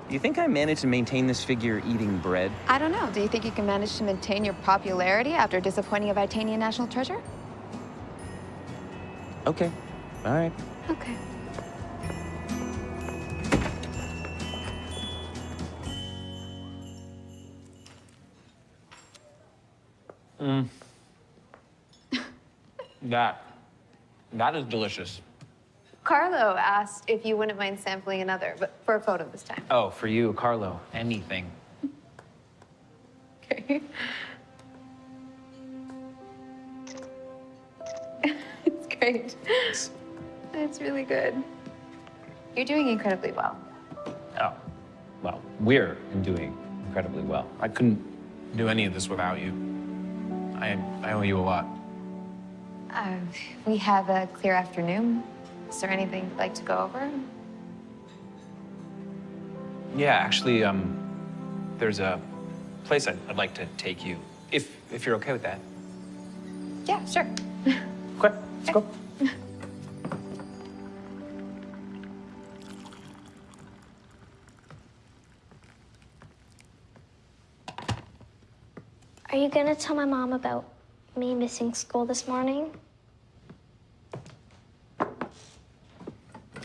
Do you think I managed to maintain this figure eating bread? I don't know. Do you think you can manage to maintain your popularity after disappointing a Vitanian national treasure? Okay. All right. Okay. Mm. that. That is delicious. Carlo asked if you wouldn't mind sampling another, but for a photo this time. Oh, for you, Carlo, anything. Okay. It's great. It's really good. You're doing incredibly well. Oh, well, we're doing incredibly well. I couldn't do any of this without you. I, I owe you a lot. Uh, we have a clear afternoon. Is there anything you'd like to go over? Yeah, actually, um, there's a place I'd, I'd like to take you, if if you're okay with that. Yeah, sure. Okay, let's go. Are you gonna tell my mom about me missing school this morning?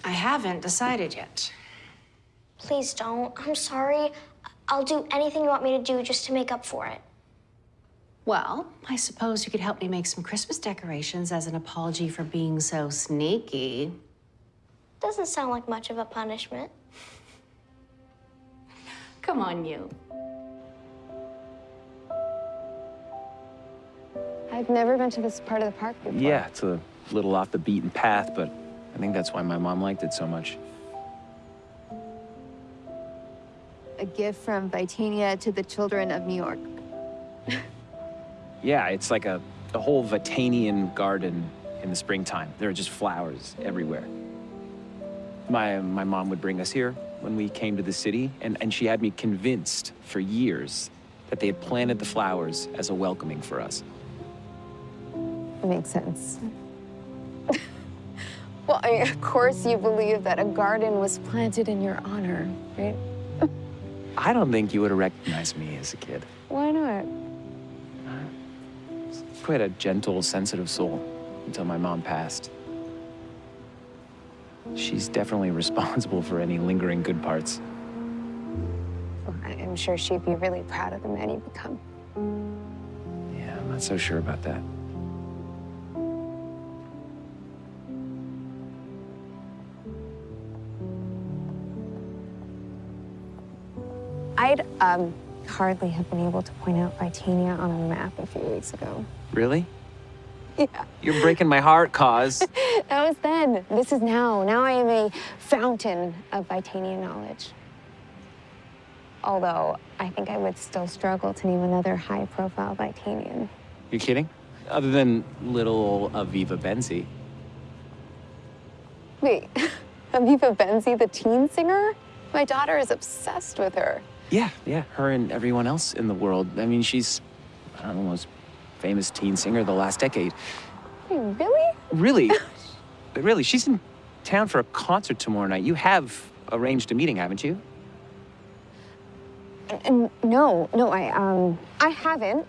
I haven't decided yet. Please don't. I'm sorry. I'll do anything you want me to do just to make up for it. Well, I suppose you could help me make some Christmas decorations as an apology for being so sneaky. Doesn't sound like much of a punishment. Come on, you. I've never been to this part of the park before. Yeah, it's a little off the beaten path, but I think that's why my mom liked it so much. A gift from Vitania to the children of New York. Yeah, it's like a, a whole Vitanian garden in the springtime. There are just flowers everywhere. My, my mom would bring us here when we came to the city, and, and she had me convinced for years that they had planted the flowers as a welcoming for us. It makes sense. well, I mean, of course you believe that a garden was planted in your honor, right? I don't think you would have recognized me as a kid. Why not? Quite a gentle, sensitive soul until my mom passed. She's definitely responsible for any lingering good parts. Well, I- I'm sure she'd be really proud of the man you've become. Yeah, I'm not so sure about that. I'd um, hardly have been able to point out Vitania on a map a few weeks ago. Really? Yeah. You're breaking my heart, Cause. That was then. This is now. Now I am a fountain of Vitania knowledge. Although I think I would still struggle to name another high-profile Vitanian. You're kidding? Other than little Aviva Benzi. Wait, Aviva Benzi, the teen singer? My daughter is obsessed with her. Yeah, yeah, her and everyone else in the world. I mean, she's, I don't know, most famous teen singer of the last decade. Wait, really? Really? really, she's in town for a concert tomorrow night. You have arranged a meeting, haven't you? N- no, no, I um, I haven't.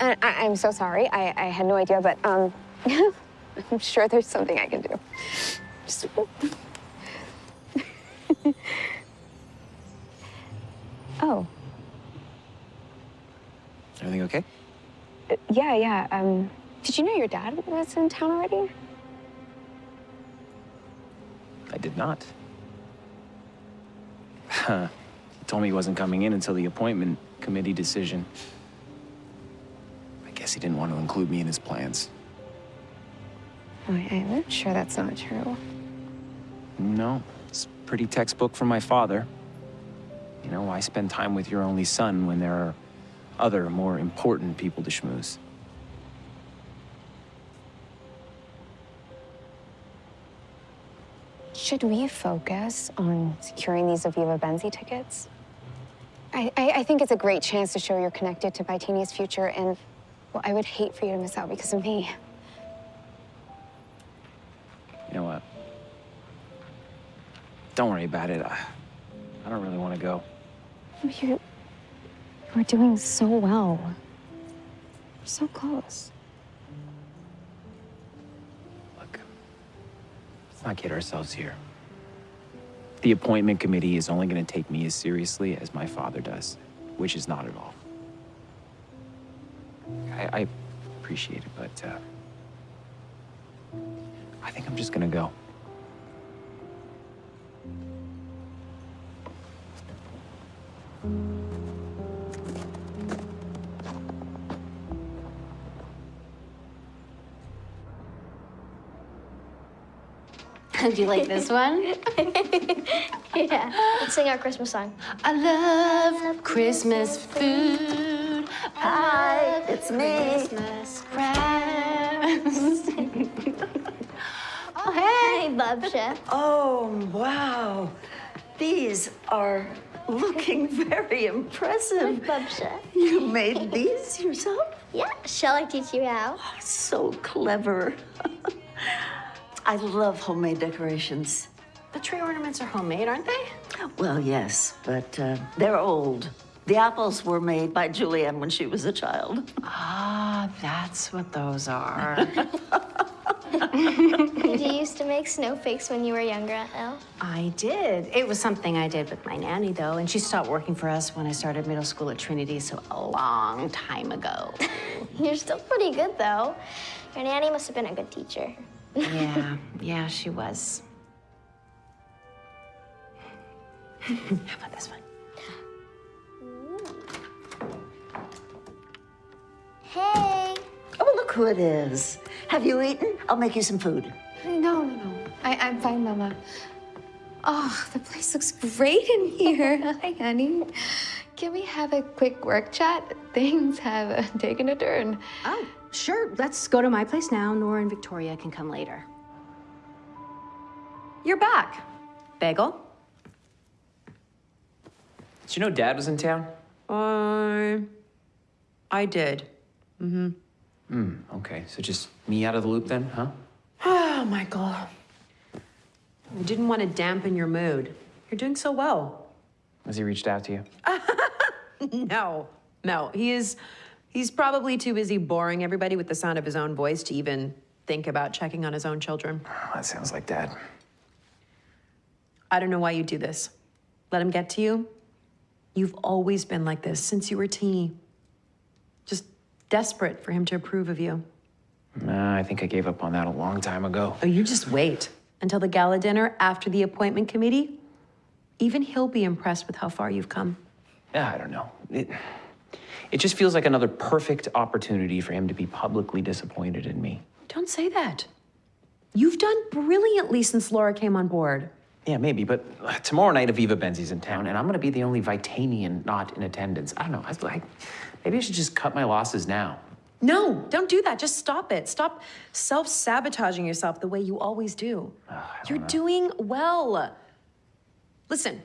And I, I'm so sorry. I, I had no idea, but um, I'm sure there's something I can do. Just. oh, Everything okay? uh, yeah, yeah. Um, did you know your dad was in town already? I did not. Huh. He told me he wasn't coming in until the appointment committee decision. I guess he didn't want to include me in his plans. Oh, I, I'm sure that's not true. No, it's pretty textbook from my father. You know, why spend time with your only son when there are other, more important people to schmooze? Should we focus on securing these Aviva Benzi tickets? I, I, I think it's a great chance to show you're connected to Vitania's future, and well, I would hate for you to miss out because of me. You know what? Don't worry about it. I, I don't really want to go. You, you're doing so well. You're so close. Look, let's not kid ourselves here. The appointment committee is only going to take me as seriously as my father does, which is not at all. I, I appreciate it, but uh, I think I'm just going to go. Do you like this one? yeah. Let's sing our Christmas song. I love Christmas food. Hi, it's me. Christmas crabs. Oh, hey, Babcia. Oh, wow. These are looking very impressive. Babcia. You made these yourself? Yeah, shall I teach you how? So clever. I love homemade decorations. The tree ornaments are homemade, aren't they? Well, yes, but uh, they're old. The apples were made by Julianne when she was a child. Ah, that's what those are. Did you used to make snowflakes when you were younger, Elle? I did. It was something I did with my nanny, though, and she stopped working for us when I started middle school at Trinity, so a long time ago. You're still pretty good, though. Your nanny must have been a good teacher. yeah, yeah, she was. How about this one? Hey. Oh, look who it is. Have you eaten? I'll make you some food. No, no, no. I, I'm fine, Mama. Oh, the place looks great in here. Hi, honey. Can we have a quick work chat? Things have uh, taken a turn. Oh, sure. Let's go to my place now. Nora and Victoria can come later. You're back. Bagel? Did you know Dad was in town? Uh, I did. Mm-hmm. Hmm, okay. So just me out of the loop then, huh? Oh, Michael. I didn't want to dampen your mood. You're doing so well. Has he reached out to you? No, no. He is. He's probably too busy boring everybody with the sound of his own voice to even think about checking on his own children. that sounds like Dad. I don't know why you do this. Let him get to you. You've always been like this since you were teeny. Desperate for him to approve of you. Nah, I think I gave up on that a long time ago. Oh, you just wait until the gala dinner after the appointment committee. Even he'll be impressed with how far you've come. Yeah, I don't know. It, it just feels like another perfect opportunity for him to be publicly disappointed in me. Don't say that. You've done brilliantly since Laura came on board. Yeah, maybe, but uh, tomorrow night Aviva Benzi's in town, and I'm gonna be the only Vitanian not in attendance. I don't know. I was like, maybe I should just cut my losses now. No, don't do that. Just stop it. Stop self sabotaging yourself the way you always do. You're doing well. Listen,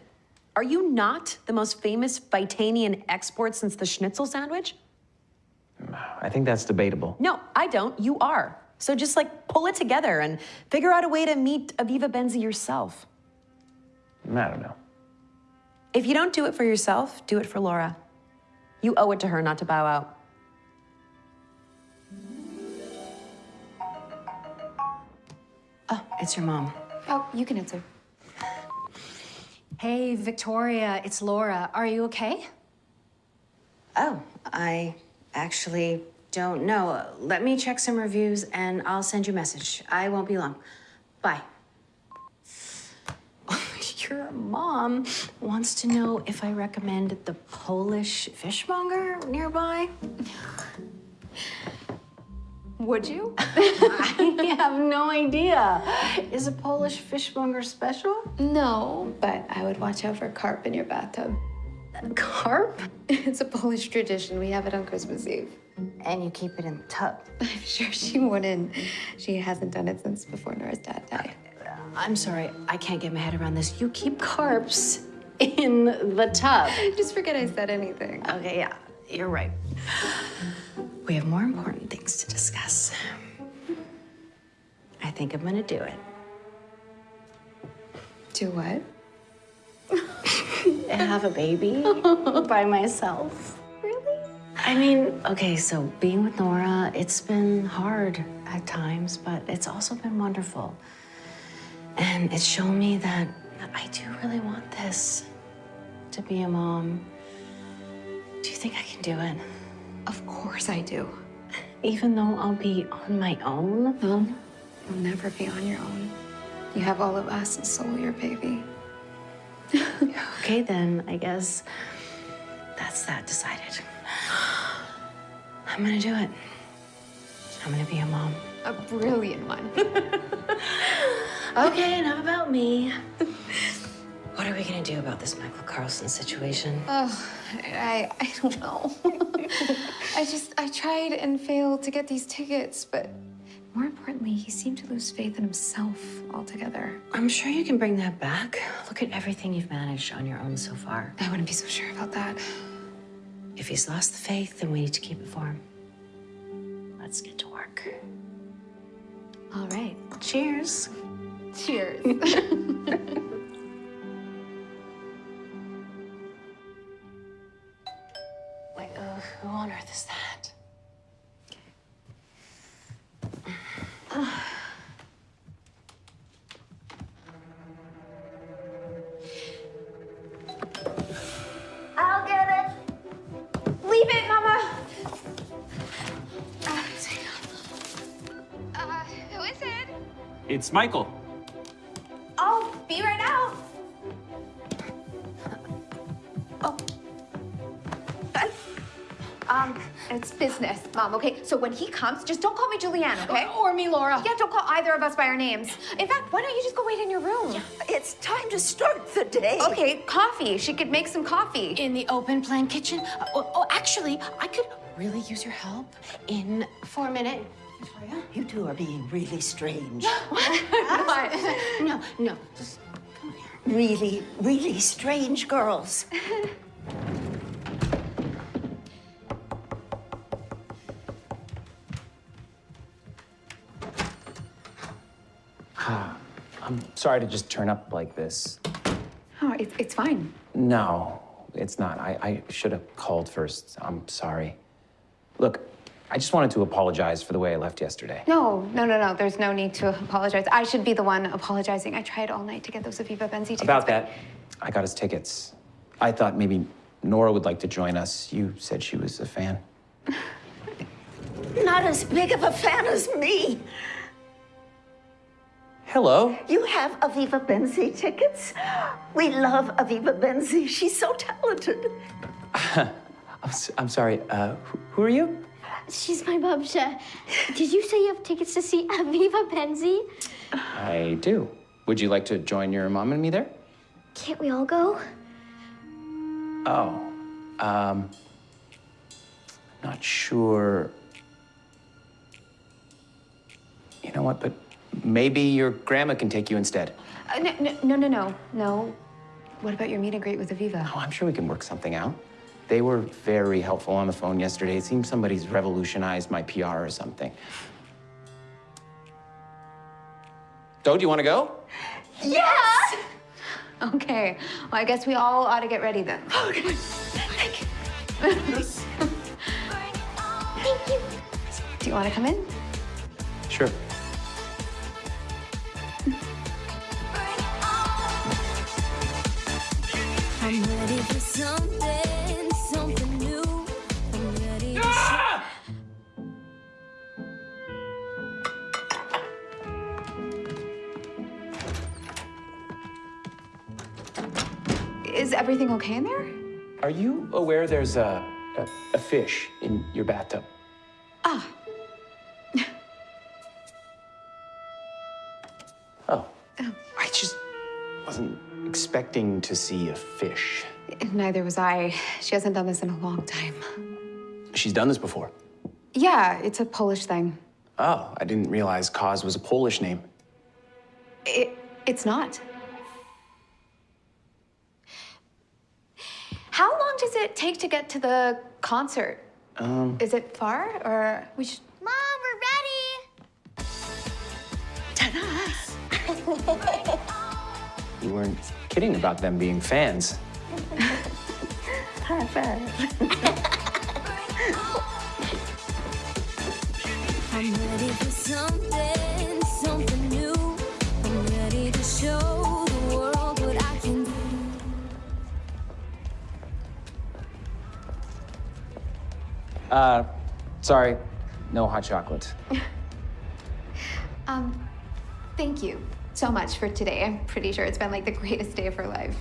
are you not the most famous Vitanian export since the schnitzel sandwich? I think that's debatable. No, I don't. You are. So just like pull it together and figure out a way to meet Aviva Benzi yourself. I don't know. If you don't do it for yourself, do it for Laura. You owe it to her not to bow out. Oh, it's your mom. Oh, you can answer. Hey, Victoria, it's Laura. Are you okay? Oh, I actually don't know. Let me check some reviews and I'll send you a message. I won't be long. Bye. Your mom wants to know if I recommend the Polish fishmonger nearby. Would you? I have no idea. Is a Polish fishmonger special? No, but I would watch out for carp in your bathtub. Carp? It's a Polish tradition. We have it on Christmas Eve. And you keep it in the tub. I'm sure she wouldn't. She hasn't done it since before Nora's dad died. I'm sorry, I can't get my head around this. You keep carps in the tub. Just forget I said anything. Okay, yeah, you're right. We have more important things to discuss. I think I'm gonna do it. Do what? Have a baby by myself. Really? I mean, okay, so being with Nora, it's been hard at times, but it's also been wonderful. And it's shown me that I do really want this to be a mom. Do you think I can do it? Of course I do. Even though I'll be on my own? No, you'll never be on your own. You have all of us, and so will your baby. Okay, then I guess that's that decided. I'm gonna do it. I'm gonna be a mom. A brilliant one. Okay, enough about me. What are we gonna do about this Michael Carlson situation? Oh, I, I don't know. I just, I tried and failed to get these tickets, but more importantly, he seemed to lose faith in himself altogether. I'm sure you can bring that back. Look at everything you've managed on your own so far. I wouldn't be so sure about that. If he's lost the faith, then we need to keep it for him. Let's get to work. All right. Cheers. Cheers. Wait, uh, who on earth is that? It's Michael. I'll be right out. Oh. Um, it's business, Mom, okay? So when he comes, just don't call me Julianne, okay? Or me, Laura. Yeah, don't call either of us by our names. In fact, why don't you just go wait in your room? Yeah. It's time to start the day. Okay, coffee. She could make some coffee. In the open plan kitchen? Uh, oh, oh, actually, I could really use your help in for a minute. Victoria? You two are being really strange. What? No, no, just come here. Really, really strange girls. I'm sorry to just turn up like this. Oh, it's, it's fine. No, it's not. I, I should have called first. I'm sorry. Look, I just wanted to apologize for the way I left yesterday. No, no, no, no. There's no need to apologize. I should be the one apologizing. I tried all night to get those Aviva Benzi tickets. About that, I got his tickets. I thought maybe Nora would like to join us. You said she was a fan. Not as big of a fan as me. Hello. You have Aviva Benzi tickets? We love Aviva Benzi. She's so talented. I'm, s- I'm sorry. Uh, who, who are you? She's my Babcia. Did you say you have tickets to see Aviva Benzi? I do. Would you like to join your mom and me there? Can't we all go? Oh, um, not sure. You know what? But maybe your grandma can take you instead. Uh, no, no, no, no, no, no. What about your meet and greet with Aviva? Oh, I'm sure we can work something out. They were very helpful on the phone yesterday. It seems somebody's revolutionized my PR or something. Do, do you want to go? Yes! Okay. Well, I guess we all ought to get ready then. Thank you. Do you want to come in? Sure. I'm ready for something, something everything okay in there? Are you aware there's a, a, a fish in your bathtub? Ah, Oh. oh. I just wasn't expecting to see a fish. neither was I. She hasn't done this in a long time. She's done this before. Yeah, it's a Polish thing. Oh, I didn't realize Kaz was a Polish name. It, it's not. How long does it take to get to the concert? Um, Is it far, or we should? Mom, we're ready. you weren't kidding about them being fans. High I'm ready for something, something Uh, sorry, no hot chocolate. Um, thank you so much for today. I'm pretty sure it's been like the greatest day of her life.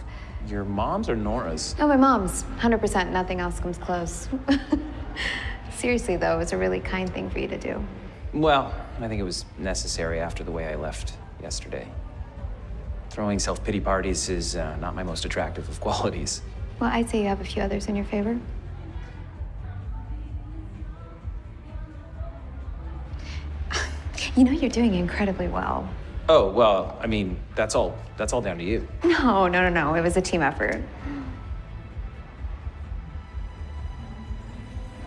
Your mom's or Nora's? Oh, my mom's. 100%. Nothing else comes close. Seriously, though, it was a really kind thing for you to do. Well, I think it was necessary after the way I left yesterday. Throwing self pity parties is uh, not my most attractive of qualities. Well, I'd say you have a few others in your favor. You know you're doing incredibly well. Oh, well, I mean, that's all that's all down to you. No, no, no, no. It was a team effort.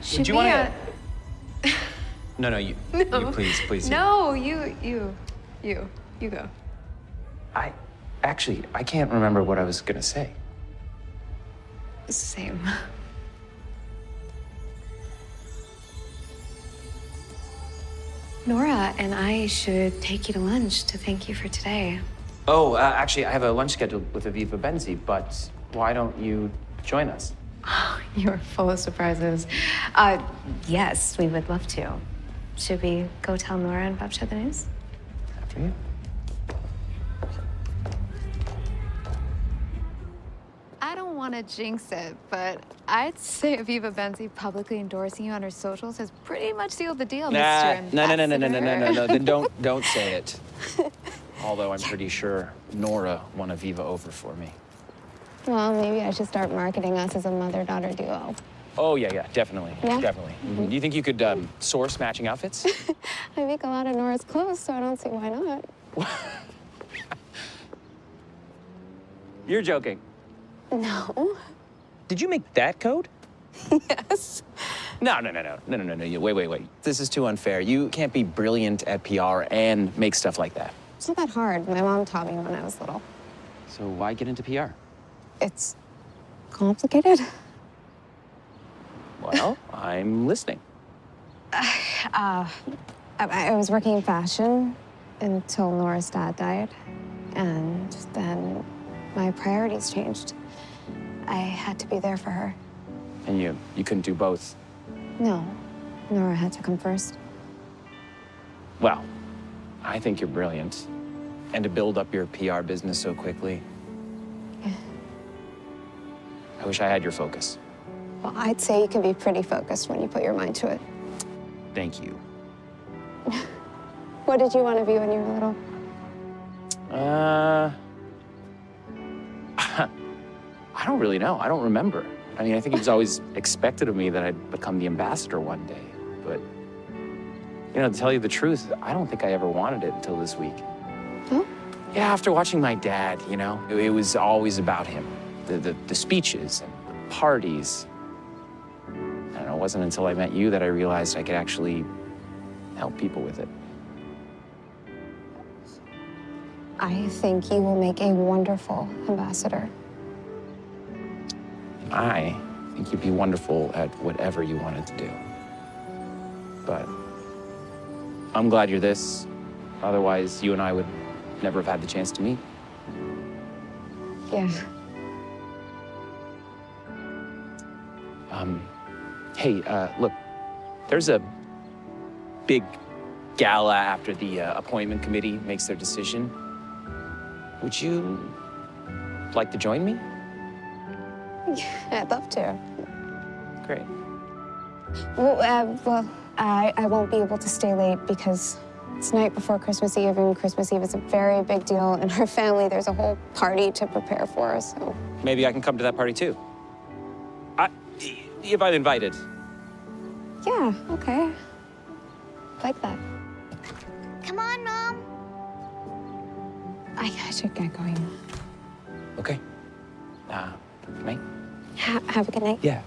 Should you we, wanna- uh, No, no, you, No. you please, please. No, you, you, you, you go. I actually I can't remember what I was gonna say. Same. Nora and I should take you to lunch to thank you for today. Oh, uh, actually, I have a lunch scheduled with Aviva Benzi, but why don't you join us? You're full of surprises. Uh, yes, we would love to. Should we go tell Nora and Bob the news? After you. Want to jinx it, but I'd say Aviva Benzi publicly endorsing you on her socials has pretty much sealed the deal, Nah, Mr. no, no, no, no, no, no, no, no, no. Then don't don't say it. Although I'm pretty sure Nora won Aviva over for me. Well, maybe I should start marketing us as a mother-daughter duo. Oh yeah, yeah, definitely, Yeah? definitely. Do you think you could um, source matching outfits? I make a lot of Nora's clothes, so I don't see why not. You're joking. No. Did you make that code? Yes. No, no, no, no, no, no, no, no. Wait, wait, wait. This is too unfair. You can't be brilliant at PR and make stuff like that. It's not that hard. My mom taught me when I was little. So why get into PR? It's complicated. Well, I'm listening. Uh, I, I was working in fashion until Nora's dad died. And then my priorities changed. I had to be there for her. And you, you couldn't do both. No, Nora had to come first. Well, I think you're brilliant. And to build up your PR business so quickly. Yeah. I wish I had your focus. Well, I'd say you can be pretty focused when you put your mind to it. Thank you. What did you want to be when you were little? Uh, I don't really know. I don't remember. I mean, I think it was always expected of me that I'd become the ambassador one day. But, you know, to tell you the truth, I don't think I ever wanted it until this week. Huh? Yeah, after watching my dad, you know, it, it was always about him. The, the, the speeches and the parties. I don't know, it wasn't until I met you that I realized I could actually help people with it. I think you will make a wonderful ambassador. I think you'd be wonderful at whatever you wanted to do. But I'm glad you're this. Otherwise, you and I would never have had the chance to meet. Yeah. Um, hey, uh, look, there's a big gala after the uh, appointment committee makes their decision. Would you like to join me? I'd love to. Great. Well, uh, well I, I won't be able to stay late because it's night before Christmas Eve, and Christmas Eve is a very big deal in our family. There's a whole party to prepare for, so. Maybe I can come to that party too. I, if I'm invited. Yeah, okay. Like that. Come on, Mom. I, I should get going. Okay. Uh, good night. Ha- have a good night. Yeah.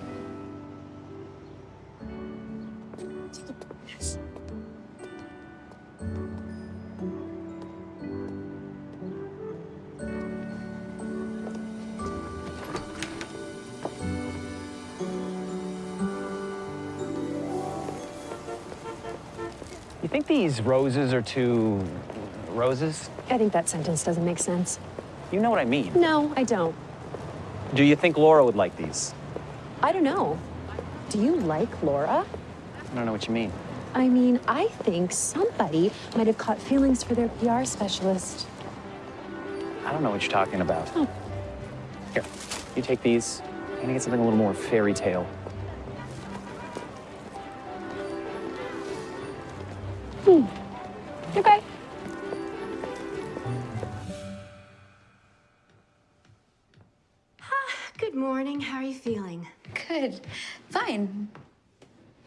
You think these roses are too roses? I think that sentence doesn't make sense. You know what I mean. No, I don't. Do you think Laura would like these? I don't know. Do you like Laura? I don't know what you mean. I mean, I think somebody might have caught feelings for their PR specialist. I don't know what you're talking about. Oh. Here, you take these. I'm gonna get something a little more fairy tale.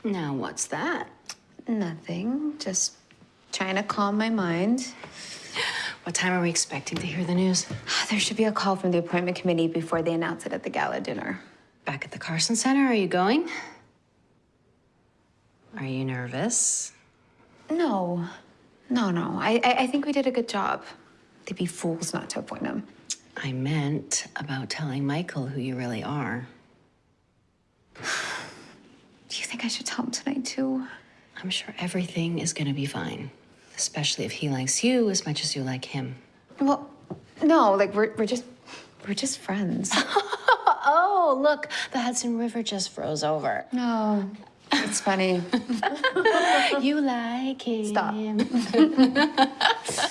Now, what's that? Nothing. Just trying to calm my mind. What time are we expecting to hear the news? Ah, there should be a call from the appointment committee before they announce it at the gala dinner. Back at the Carson Center, are you going? Are you nervous? No. No, no. I, I, I think we did a good job. They'd be fools not to appoint him. I meant about telling Michael who you really are. Do you think I should tell him tonight, too? I'm sure everything is gonna be fine, especially if he likes you as much as you like him. Well, no, like, we're, we're just, we're just friends. oh, look, the Hudson River just froze over. No, it's funny. you like him. Stop.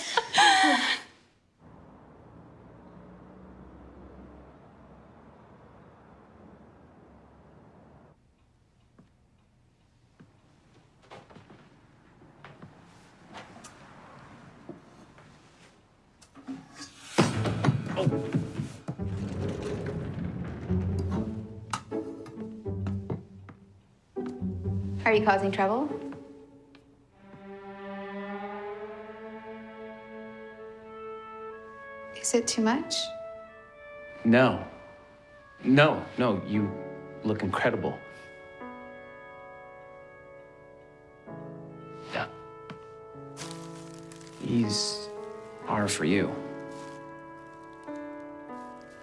causing trouble? Is it too much? No. No, no, you look incredible. Yeah. These are for you.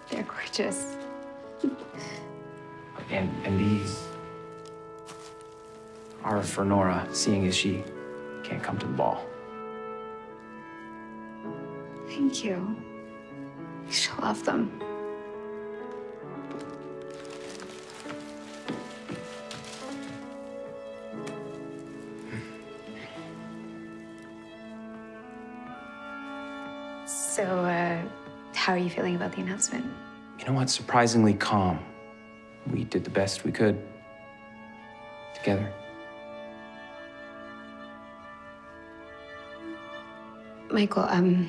They're gorgeous. And, and these are for Nora, seeing as she can't come to the ball. Thank you. She'll love them. So, uh, how are you feeling about the announcement? You know what? Surprisingly calm. We did the best we could. Together. Michael, um,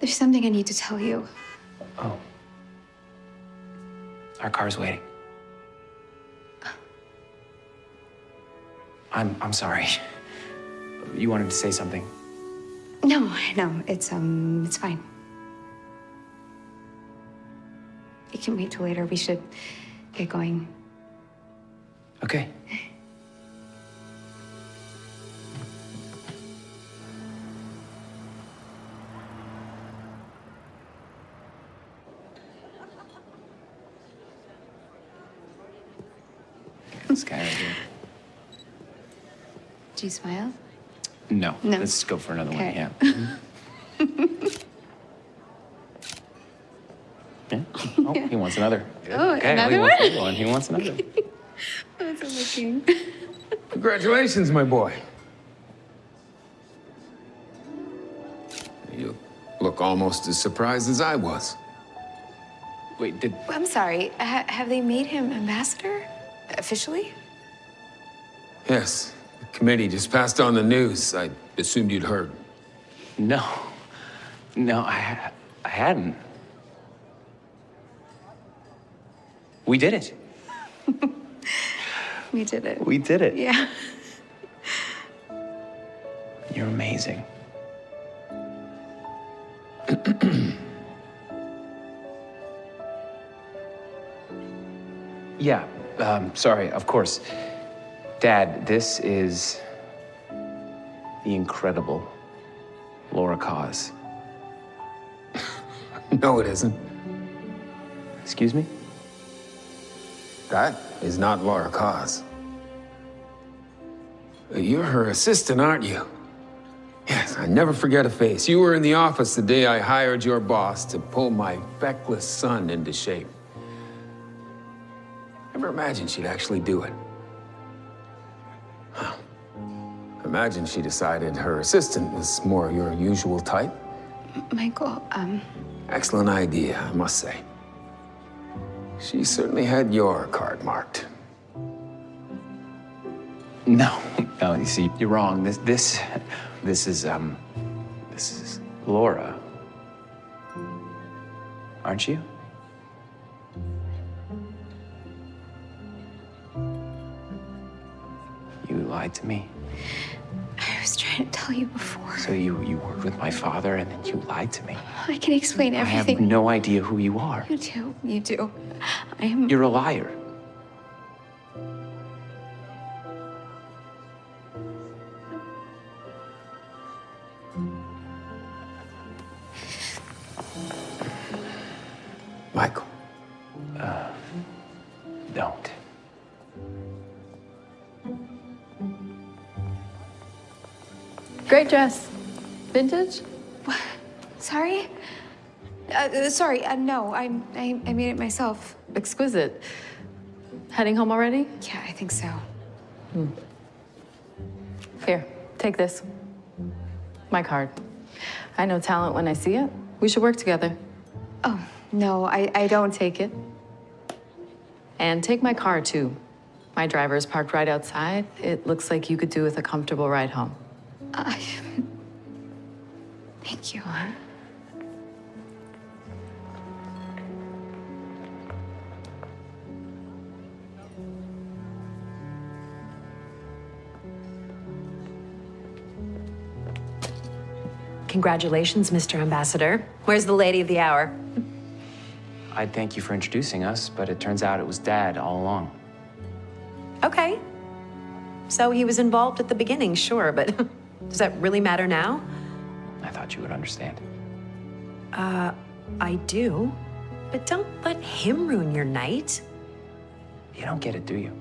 there's something I need to tell you. Oh. Our car's waiting. I'm I'm sorry. You wanted to say something. No, no, it's um, it's fine. You can wait till later. We should get going. Okay. Do you smile? No. No. Let's go for another Okay. one. Yeah. yeah. Oh, he wants another. Oh, okay. another he wants one? another one. He wants another. How's it looking? Congratulations, my boy. You look almost as surprised as I was. Wait, did I'm sorry. Ha- have they made him ambassador officially? Yes, the committee just passed on the news. I assumed you'd heard. No. No, I, I hadn't. We did it. We did it. We did it. Yeah. You're amazing. yeah, um, sorry, of course. Dad, this is the incredible Laura Kaz. No, it isn't. Excuse me? That is not Laura Kaz. You're her assistant, aren't you? Yes, I never forget a face. You were in the office the day I hired your boss to pull my feckless son into shape. Never imagined she'd actually do it. Imagine she decided her assistant was more your usual type. Michael, um, Excellent idea, I must say. She certainly had your card marked. No, no, you see, you're wrong. This, this, this is, um, this is Laura. aren't you? You lied to me. I was trying tell you before. So you, you worked with my father and then you lied to me. I can explain everything. I have no idea who you are. You do. You do. I am. You're a liar. Michael. Uh, don't. Great dress. Vintage? What? Sorry? Uh, sorry, uh, no, I, I, I made it myself. Exquisite. Heading home already? Yeah, I think so. Hmm. Here, take this. My card. I know talent when I see it. We should work together. Oh, no, I, I don't. Take it. And take my car, too. My driver is parked right outside. It looks like you could do with a comfortable ride home. Uh, thank you. Congratulations, Mr. Ambassador. Where's the lady of the hour? I'd thank you for introducing us, but it turns out it was Dad all along. Okay. So he was involved at the beginning, sure, but does that really matter now? I thought you would understand. Uh, I do. But don't let him ruin your night. You don't get it, do you?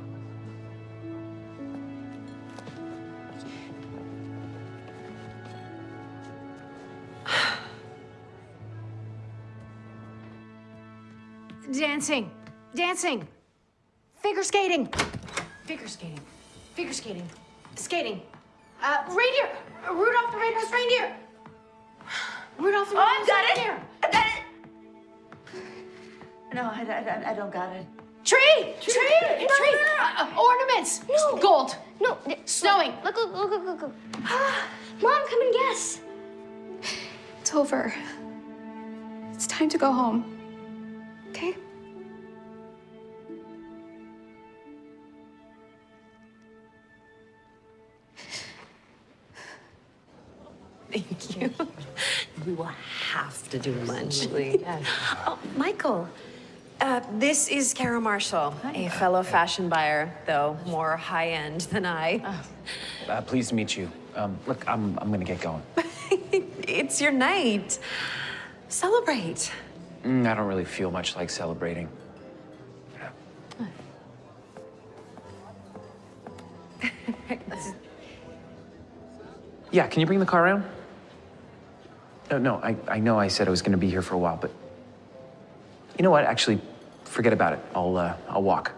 Dancing. Dancing. Figure skating. Figure skating. Figure skating. Skating. Uh, reindeer. Rudolph the Red-Nosed Reindeer. Rudolph the Oh, I've Red-Nosed got it. Reindeer. I got it. No, I, I, I don't got it. Tree. Tree. Tree. No, no, no, no. Uh, uh, ornaments. No. Gold. No. Snowing. Look, look, look, look, look, look. Mom, come and guess. It's over. It's time to go home. Okay? We will have to do lunch. Yes. Oh, Michael. Uh, this is Kara Marshall, a fellow fashion buyer, though more high-end than I. Uh, pleased to meet you. Um, look, I'm, I'm gonna get going. It's your night. Celebrate. Mm, I don't really feel much like celebrating. Yeah, can you bring the car around? No, no, I, I know I said I was gonna be here for a while, but you know what? Actually, forget about it. I'll, uh, I'll walk.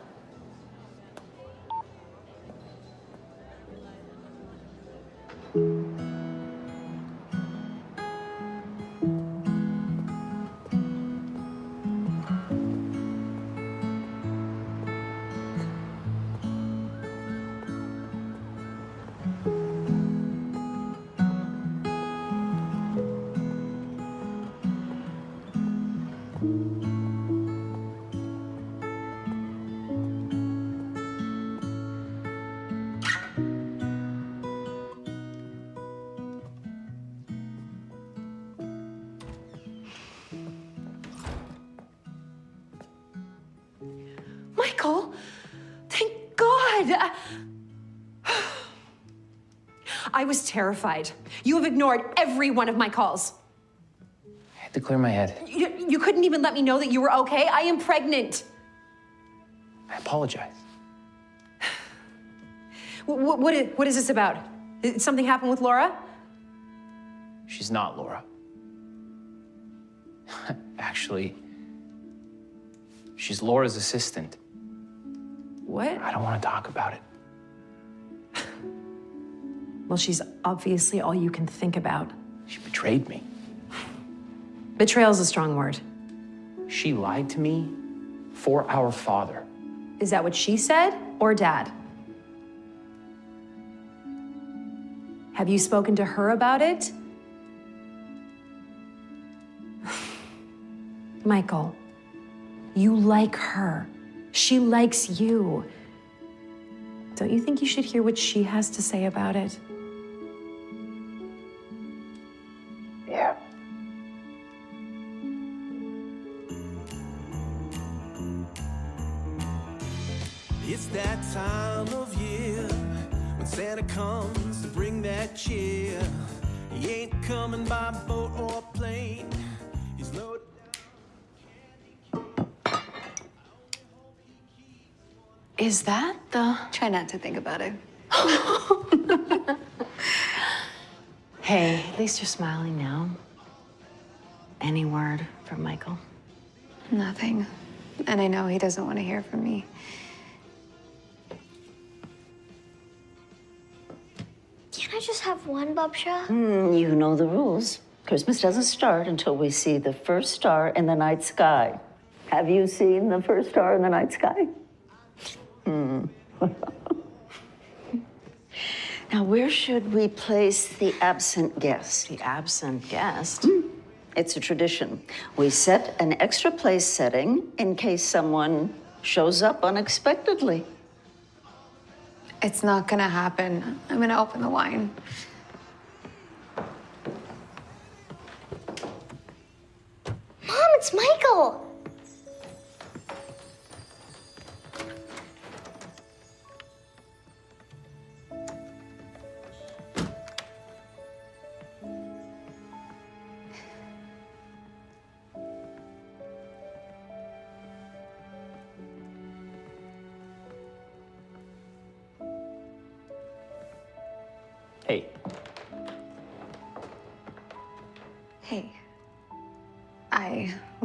Michael, thank God. I- was terrified. You have ignored every one of my calls. I had to clear my head. You, you couldn't even let me know that you were okay. I am pregnant. I apologize. What, what, is, what is this about? Did something happened with Laura? She's not Laura. Actually, she's Laura's assistant. What? I don't want to talk about it. Well, she's obviously all you can think about. She betrayed me. Betrayal's a strong word. She lied to me for our father. Is that what she said or dad? Have you spoken to her about it? Michael, you like her. She likes you. Don't you think you should hear what she has to say about it? Yeah. It's that time of year when Santa comes to bring that cheer. He ain't coming by Is that the. Try not to think about it. Hey, at least you're smiling now. Any word from Michael? Nothing. And I know he doesn't want to hear from me. Can I just have one, Babcia? Hmm, you know the rules. Christmas doesn't start until we see the first star in the night sky. Have you seen the first star in the night sky? Hmm. now, where should we place the absent guest? The absent guest? It's a tradition. We set an extra place setting in case someone shows up unexpectedly. It's not gonna happen. I'm gonna open the wine. Mom, it's Michael.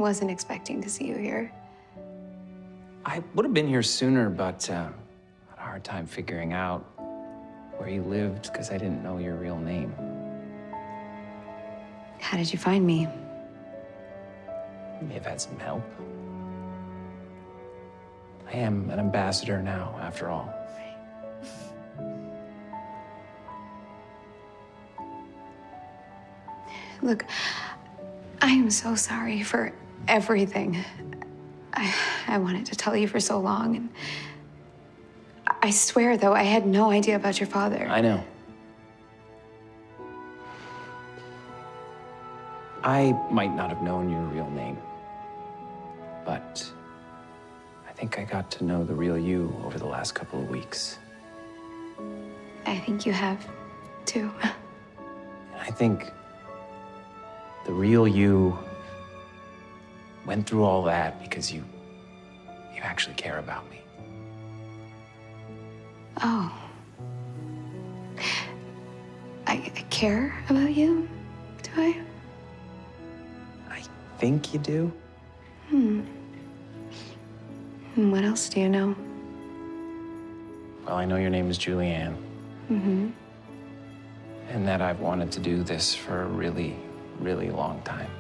Wasn't expecting to see you here. I would have been here sooner, but uh, had a hard time figuring out where you lived because I didn't know your real name. How did you find me? You may have had some help. I am an ambassador now, after all. Look, I am so sorry for everything. I, I wanted to tell you for so long, and I swear, though, I had no idea about your father. I know. I might not have known your real name, but I think I got to know the real you over the last couple of weeks. I think you have, too. I think the real you went through all that because you you actually care about me. Oh. I, I care about you, do I? I think you do? Hmm. And What else do you know? Well, I know your name is Julianne, Mm-hmm. and that I've wanted to do this for a really, really long time.